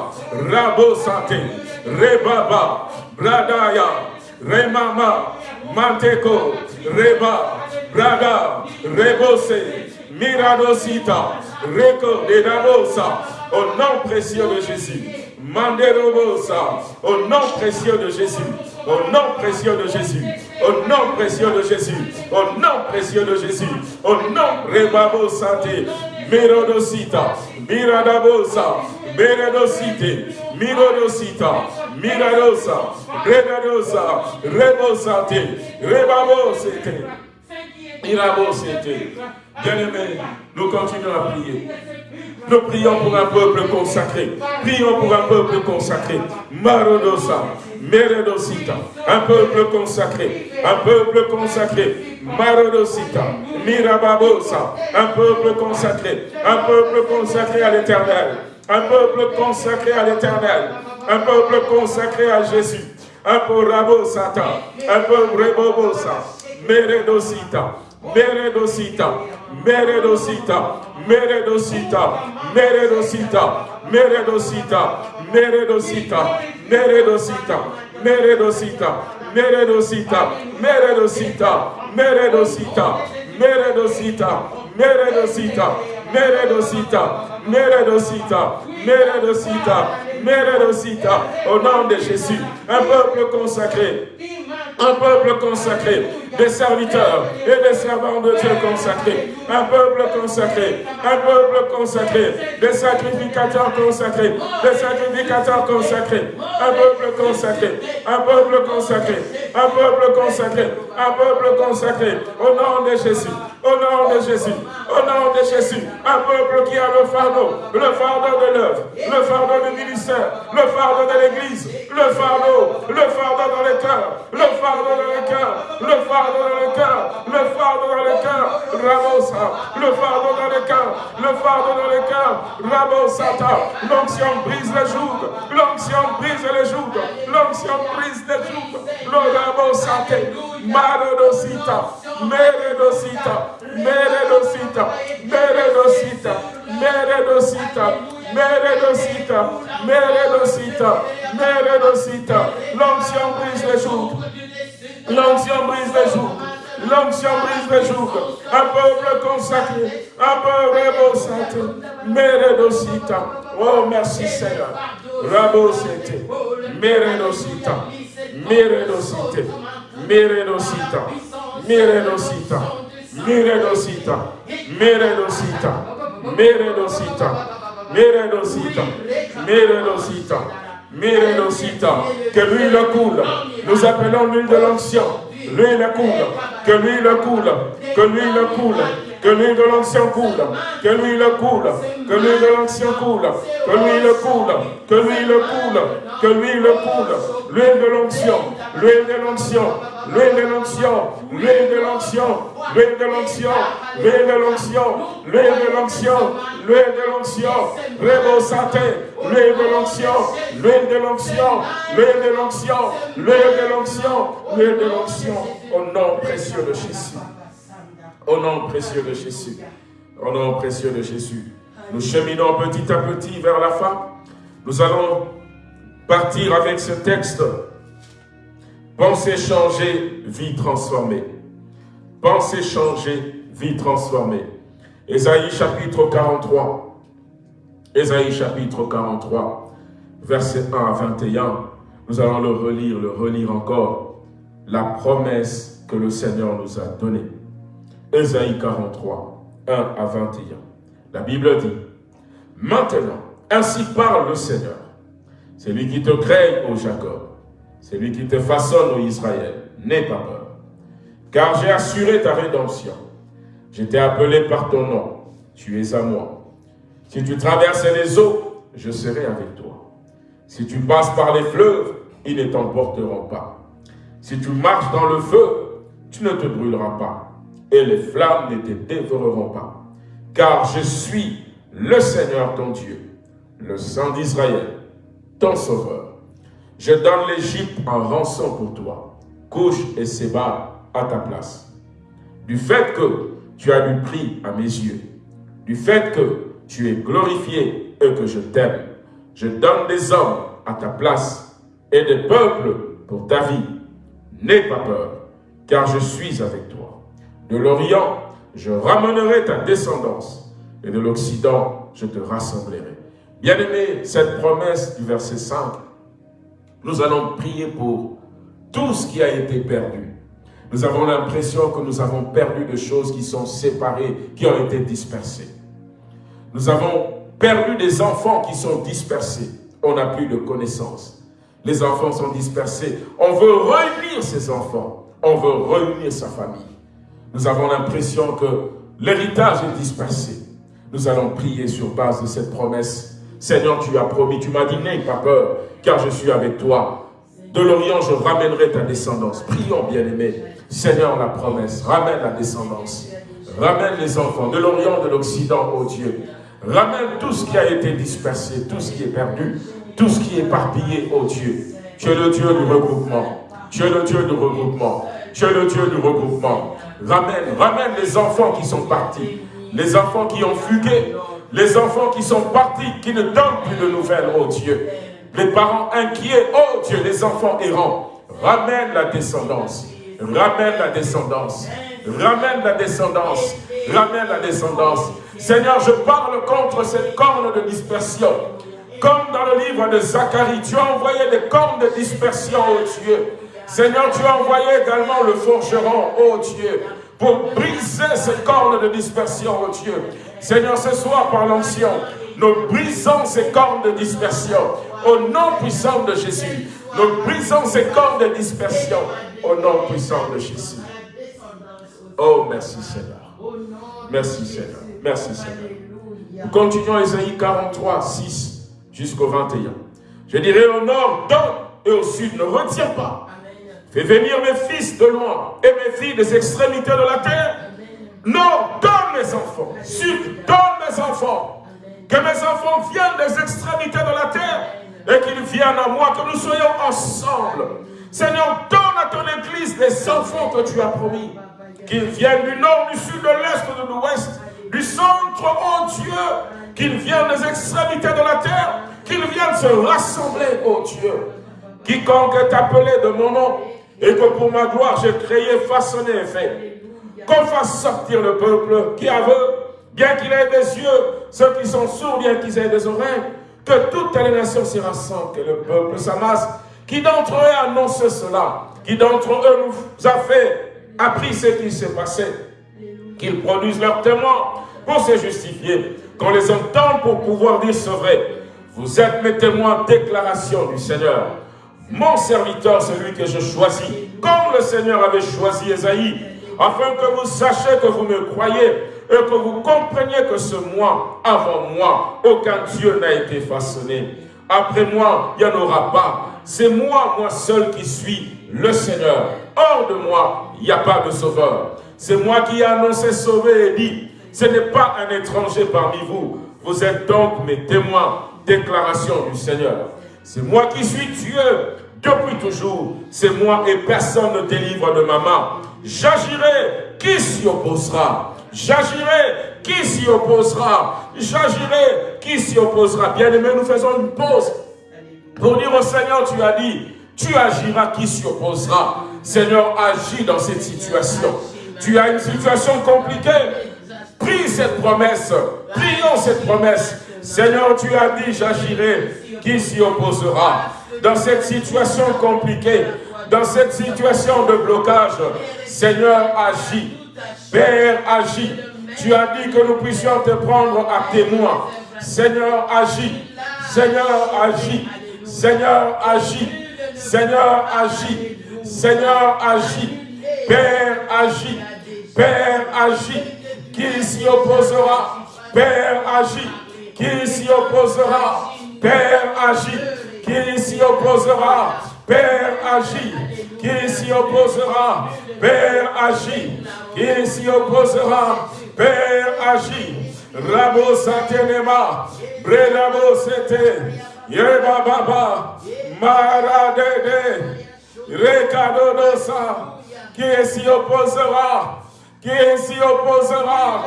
Rabo Santé, Rebaba, Bradaya, Remama, Manteko, Reba, Braga, Rebose, Miradosita, Reko de au nom précieux de Jésus. Manderobosa, au nom précieux de Jésus. Au nom précieux de Jésus. Au nom précieux de Jésus. Au nom précieux de Jésus. Au nom Rebabo Santé. Mirodosita. Miradabosa. Beredosite. Mirodosita. Miradosa. Regadosa. Rebosate. Rebabosete. Mirabosete. Bien-aimés, nous continuons à prier. Nous prions pour un peuple consacré. Prions pour un peuple consacré. Marodosa, Meredosita. Un peuple consacré. Un peuple consacré. Marodosita, Mirababosa. Un peuple consacré. Un peuple consacré à l'éternel. Un peuple consacré à l'éternel. Un peuple consacré à Jésus. Un peuple Rabosata. Un peuple Rebobosa. Meredosita. Meredosita. Meredosita. Meredosita, Meredosita, Meredosita, Meredosita, Meredosita, Meredosita, Meredosita, Meredosita, Meredosita, Meredosita, Meredosita, Meredosita, Meredosita, Meredosita, Meredosita, au nom de Jésus, un peuple consacré, un peuple consacré, des serviteurs et des servants de Dieu consacrés, un peuple consacré, un peuple consacré, des sacrificateurs consacrés, des sacrificateurs consacrés, un peuple consacré, un peuple consacré, un peuple consacré, un peuple consacré, au nom de Jésus, Au nom de Jésus. Au nom de Jésus. Un peuple qui a le fardeau. Le fardeau de l'œuvre. Le fardeau du ministère. Le fardeau de l'église. Le fardeau. Le fardeau dans le cœur. Le fardeau dans le cœur. Le fardeau dans le cœur. Le fardeau dans le cœur. Rabosa. Le fardeau dans le cœur. Le fardeau dans le cœur. Rabosata. L'onction brise les joues. L'onction brise les joues. L'onction brise les joues. L'orabosate. Marodosita. Meredosita, Meredosita, Meredosita, Meredosita, Meredosita, Meredosita, Meredosita. L'onction brise les jours. L'onction brise les jours. L'onction brise les jours. Un peuple consacré, un peuple consacré. Meredosita. Oh, merci Seigneur. Rabosete. Meredosita. Meredosite. Meredosita. Miredosita, Miredosita, Miredosita, Miredosita, Miredosita, Miredosita, Miredosita, que l'huile coule. Nous appelons l'huile de l'ancien. L'huile coule, que l'huile coule, que l'huile coule, que l'huile de l'ancien coule, que l'huile coule, que l'huile de l'ancien coule, que l'huile coule, que l'huile coule, que l'huile coule, l'huile de l'ancien, l'huile de l'ancien, l'huile de l'ancien, l'huile de l'ancien, l'huile de l'ancien, l'huile de l'ancien, l'huile de l'ancien, l'huile de l'ancien, l'huile santé, l'huile de l'ancien, l'huile de l'ancien, l'huile de l'ancien, l'huile de l'ancien, l'huile de l'ancien, au nom précieux de Jésus. Au nom précieux de Jésus. Au nom précieux de Jésus. Nous cheminons petit à petit vers la fin. Nous allons partir avec ce texte. Pensée changée, vie transformée. Pensée changée, vie transformée. Ésaïe chapitre 43. Ésaïe chapitre 43, verset 1 à 21. Nous allons le relire, le relire encore. La promesse que le Seigneur nous a donnée. Ésaïe 43, 1 à 21. La Bible dit, Maintenant, ainsi parle le Seigneur. C'est lui qui te crée, ô Jacob. C'est lui qui te façonne, ô Israël. N'aie pas peur. Car j'ai assuré ta rédemption. Je t'ai appelé par ton nom. Tu es à moi. Si tu traverses les eaux, je serai avec toi. Si tu passes par les fleuves, ils ne t'emporteront pas. Si tu marches dans le feu, tu ne te brûleras pas et les flammes ne te dévoreront pas. Car je suis le Seigneur ton Dieu, le Saint d'Israël, ton Sauveur. Je donne l'Égypte en rançon pour toi, couche et séba à ta place. Du fait que tu as du prix à mes yeux, du fait que tu es glorifié et que je t'aime, je donne des hommes à ta place et des peuples pour ta vie. N'aie pas peur, car je suis avec toi. De l'Orient, je ramènerai ta descendance, et de l'Occident, je te rassemblerai. Bien-aimé, cette promesse du verset 5, nous allons prier pour tout ce qui a été perdu. Nous avons l'impression que nous avons perdu des choses qui sont séparées, qui ont été dispersées. Nous avons perdu des enfants qui sont dispersés. On n'a plus de connaissances. Les enfants sont dispersés. On veut réunir ces enfants. On veut réunir sa famille. Nous avons l'impression que l'héritage est dispersé. Nous allons prier sur base de cette promesse. Seigneur, tu as promis, tu m'as dit, n'aie pas peur, car je suis avec toi. De l'Orient, je ramènerai ta descendance. Prions, bien-aimés. Seigneur, la promesse, ramène la descendance. Ramène les enfants de l'Orient, de l'Occident, oh Dieu. Ramène tout ce qui a été dispersé, tout ce qui est perdu, tout ce qui est éparpillé, oh Dieu. Tu es le Dieu du regroupement. Tu es le Dieu du regroupement. Tu es le Dieu du regroupement. Ramène, ramène les enfants qui sont partis, les enfants qui ont fugué, les enfants qui sont partis, qui ne donnent plus de nouvelles, oh Dieu. Les parents inquiets, oh Dieu, les enfants errants. Ramène la descendance, ramène la descendance, ramène la descendance, ramène la descendance. Seigneur, je parle contre cette corne de dispersion. Comme dans le livre de Zacharie, tu as envoyé des cornes de dispersion, oh Dieu. Seigneur, tu as envoyé également le forgeron, oh Dieu, pour briser ces cornes de dispersion, oh Dieu. Seigneur, ce soir, par l'ancien, nous brisons ces cornes de dispersion au nom puissant de Jésus. Nous brisons ces cornes de dispersion au nom puissant de Jésus. Oh, merci Seigneur. Merci Seigneur. Merci Seigneur. Nous continuons Isaïe 43, 6 jusqu'au 21. Je dirai au nord, donne, et au sud, ne retiens pas. Fais venir mes fils de loin et mes filles des extrémités de la terre. Nord, donne mes enfants. Sud, donne mes enfants. Que mes enfants viennent des extrémités de la terre et qu'ils viennent à moi, que nous soyons ensemble. Seigneur, donne à ton église des enfants que tu as promis. Qu'ils viennent du nord, du sud, de l'est, de l'ouest, du centre, oh Dieu, qu'ils viennent des extrémités de la terre, qu'ils viennent se rassembler, oh Dieu. Quiconque est appelé de mon nom, et que pour ma gloire j'ai créé, façonné et fait. Qu'on fasse sortir le peuple qui aveugle, bien qu'il ait des yeux, ceux qui sont sourds, bien qu'ils aient des oreilles, que toutes les nations s'y rassemblent, que le peuple s'amasse. Qui d'entre eux a annoncé cela Qui d'entre eux nous a fait, appris ce qui s'est passé Qu'ils produisent leurs témoins pour se justifier, qu'on les entende pour pouvoir dire ce vrai. Vous êtes mes témoins, déclaration du Seigneur. Mon serviteur, celui que je choisis, comme le Seigneur avait choisi Esaïe, afin que vous sachiez que vous me croyez et que vous compreniez que ce moi, avant moi, aucun Dieu n'a été façonné. Après moi, il n'y en aura pas. C'est moi, moi seul qui suis le Seigneur. Hors de moi, il n'y a pas de sauveur. C'est moi qui ai annoncé sauver et dit, ce n'est pas un étranger parmi vous. Vous êtes donc mes témoins. Déclaration du Seigneur. C'est moi qui suis Dieu depuis toujours. C'est moi et personne ne délivre de ma main. J'agirai, qui s'y opposera? J'agirai, qui s'y opposera? J'agirai, qui s'y opposera? Bien-aimé, nous faisons une pause pour dire au Seigneur, tu as dit, tu agiras, qui s'y opposera? Seigneur, agis dans cette situation. Tu as une situation compliquée. Prie cette promesse. Prions cette promesse. Seigneur, tu as dit, j'agirai. Qui s'y opposera? Dans cette situation compliquée, dans cette situation de blocage, Seigneur, agis. Père, agis. Tu as dit que nous puissions te prendre à témoin. Seigneur, agis. Seigneur, agis. Seigneur, agis. Seigneur, agis. Seigneur, agis. Père, agis. Père, agis. Qui s'y opposera? Père, agis. Qui s'y opposera? Père, agis. Qui s'y opposera Père, agis. Qui s'y opposera Père, agis. Qui s'y opposera Père, agis. Rabo Satenema, Brelabo Sete, Yeba Baba, Maradede, Rekadodosa, qui s'y opposera, qui s'y opposera,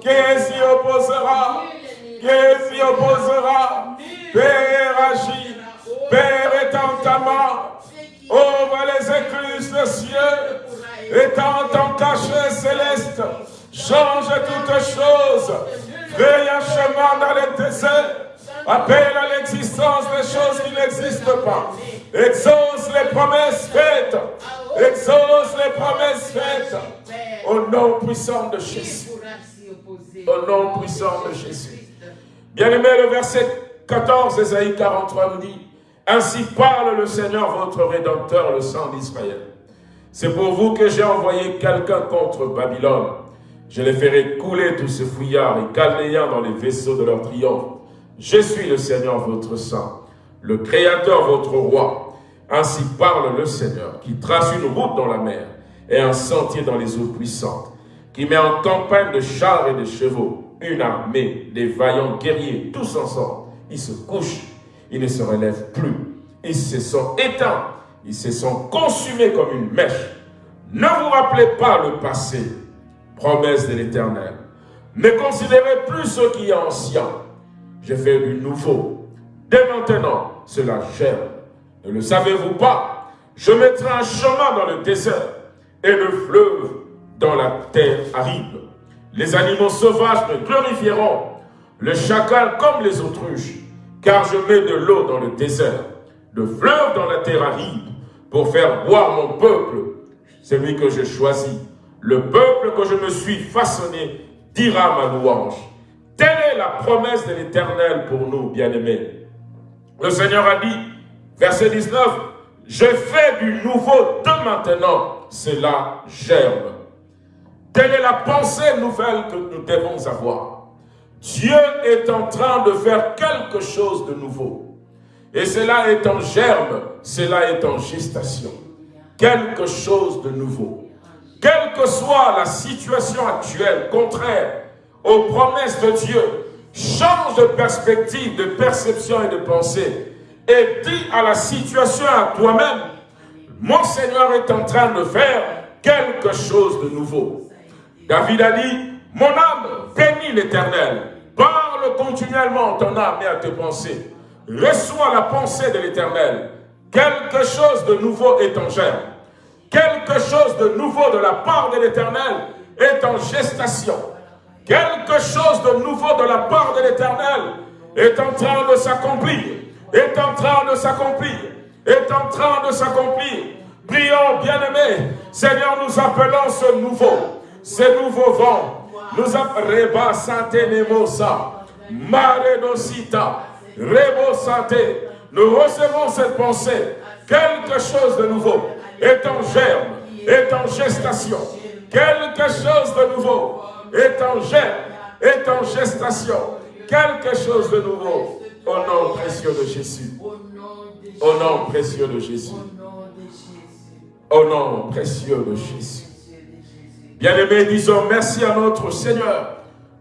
qui s'y opposera, qui s'y opposera, Père agis, Père étend ta main, ouvre les écluses des cieux, étend ton cachet céleste, change toutes choses, crée un chemin dans les déserts, appelle à l'existence des choses qui n'existent pas, exauce les promesses faites, exauce les promesses faites, au nom puissant de Jésus, au nom puissant de Jésus. Bien-aimé, le verset 14, Esaïe 43 nous dit, Ainsi parle le Seigneur, votre Rédempteur, le sang d'Israël. C'est pour vous que j'ai envoyé quelqu'un contre Babylone. Je les ferai couler tous ces fouillards et calnéens dans les vaisseaux de leur triomphe. Je suis le Seigneur, votre sang, le Créateur, votre roi. Ainsi parle le Seigneur, qui trace une route dans la mer et un sentier dans les eaux puissantes, qui met en campagne de chars et de chevaux une armée des vaillants guerriers, tous ensemble ils se couchent, ils ne se relèvent plus. Ils se sont éteints, ils se sont consumés comme une mèche. Ne vous rappelez pas le passé, promesse de l'Éternel. Ne considérez plus ce qui est ancien. J'ai fait du nouveau. Dès maintenant, cela germe. Ne le savez-vous pas? Je mettrai un chemin dans le désert et le fleuve dans la terre aride. Les animaux sauvages me glorifieront, le chacal comme les autruches car je mets de l'eau dans le désert, de fleuve dans la terre aride, pour faire boire mon peuple, celui que je choisis. Le peuple que je me suis façonné dira ma louange. Telle est la promesse de l'Éternel pour nous, bien-aimés. Le Seigneur a dit, verset 19, « Je fais du nouveau de maintenant, cela germe. » Quelle est la pensée nouvelle que nous devons avoir Dieu est en train de faire quelque chose de nouveau. Et cela est en germe, cela est en gestation. Quelque chose de nouveau. Quelle que soit la situation actuelle, contraire aux promesses de Dieu, change de perspective, de perception et de pensée. Et dis à la situation, à toi-même, mon Seigneur est en train de faire quelque chose de nouveau. David a dit, mon âme bénit l'éternel. Parle continuellement ton âme et à tes pensées. Reçois la pensée de l'éternel. Quelque chose de nouveau est en germe. Quelque chose de nouveau de la part de l'éternel est en gestation. Quelque chose de nouveau de la part de l'éternel est en train de s'accomplir. Est en train de s'accomplir. Est en train de s'accomplir. Prions, bien-aimés. Seigneur, nous appelons ce nouveau, ce nouveau vent. Nous Reba Santé Nemosa, Mare Dosita, Rebo Santé. Nous recevons cette pensée. Quelque chose de nouveau est en germe, est en gestation. Quelque chose de nouveau est en germe, est en gestation. Quelque chose de nouveau au nom précieux de Jésus. Au nom précieux de Jésus. Au nom précieux de Jésus. Bien-aimés, disons merci à notre Seigneur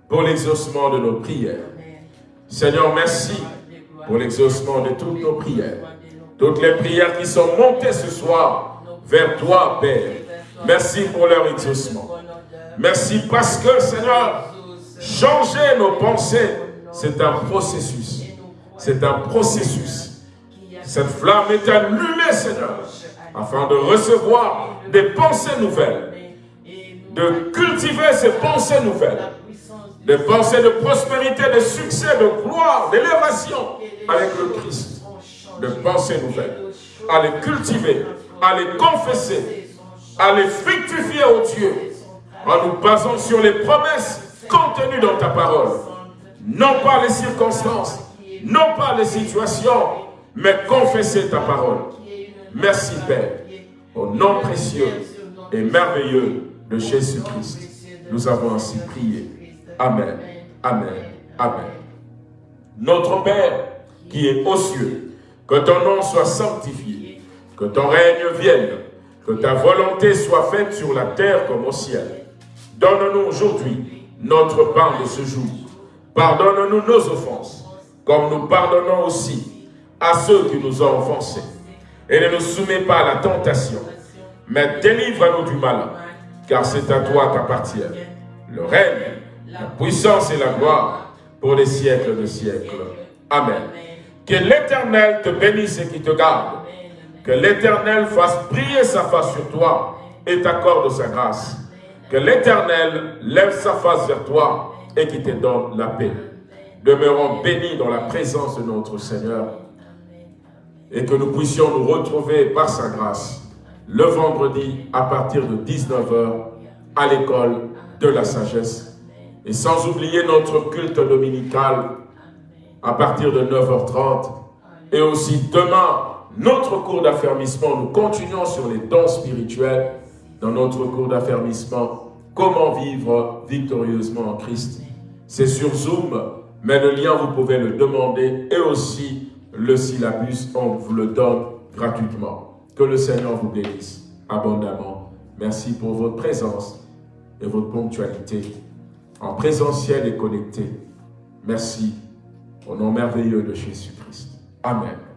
pour l'exaucement de nos prières. Seigneur, merci pour l'exaucement de toutes nos prières. Toutes les prières qui sont montées ce soir vers toi, Père. Merci pour leur exaucement. Merci parce que, Seigneur, changer nos pensées, c'est un processus. C'est un processus. Cette flamme est allumée, Seigneur, afin de recevoir des pensées nouvelles, de cultiver ces pensées nouvelles, des pensées de prospérité, de succès, de gloire, d'élévation avec le Christ, de pensées nouvelles, à les cultiver, à les confesser, à les fructifier au Dieu, en nous basant sur les promesses contenues dans ta parole. Non pas les circonstances, non pas les situations, mais confesser ta parole. Merci Père, au nom précieux et merveilleux de Jésus-Christ. Nous avons ainsi prié. Amen, Amen, Amen. Notre Père qui est aux cieux, que ton nom soit sanctifié, que ton règne vienne, que ta volonté soit faite sur la terre comme au ciel. Donne-nous aujourd'hui notre pain de ce jour. Pardonne-nous nos offenses, comme nous pardonnons aussi à ceux qui nous ont offensés. Et ne nous soumets pas à la tentation, mais délivre-nous du mal, car c'est à toi qu'appartient le règne, la puissance et la gloire pour les siècles de siècles. Amen. Que l'Éternel te bénisse et qui te garde. Que l'Éternel fasse briller sa face sur toi et t'accorde sa grâce. Que l'Éternel lève sa face vers toi et qui te donne la paix. Demeurons bénis dans la présence de notre Seigneur et que nous puissions nous retrouver par sa grâce le vendredi à partir de 19h à l'école de la sagesse. Et sans oublier notre culte dominical à partir de 9h30 et aussi demain notre cours d'affermissement. Nous continuons sur les dons spirituels dans notre cours d'affermissement, comment vivre victorieusement en Christ. C'est sur Zoom, mais le lien, vous pouvez le demander et aussi le syllabus, on vous le donne gratuitement. Que le Seigneur vous bénisse abondamment. Merci pour votre présence et votre ponctualité en présentiel et connecté. Merci au nom merveilleux de Jésus-Christ. Amen.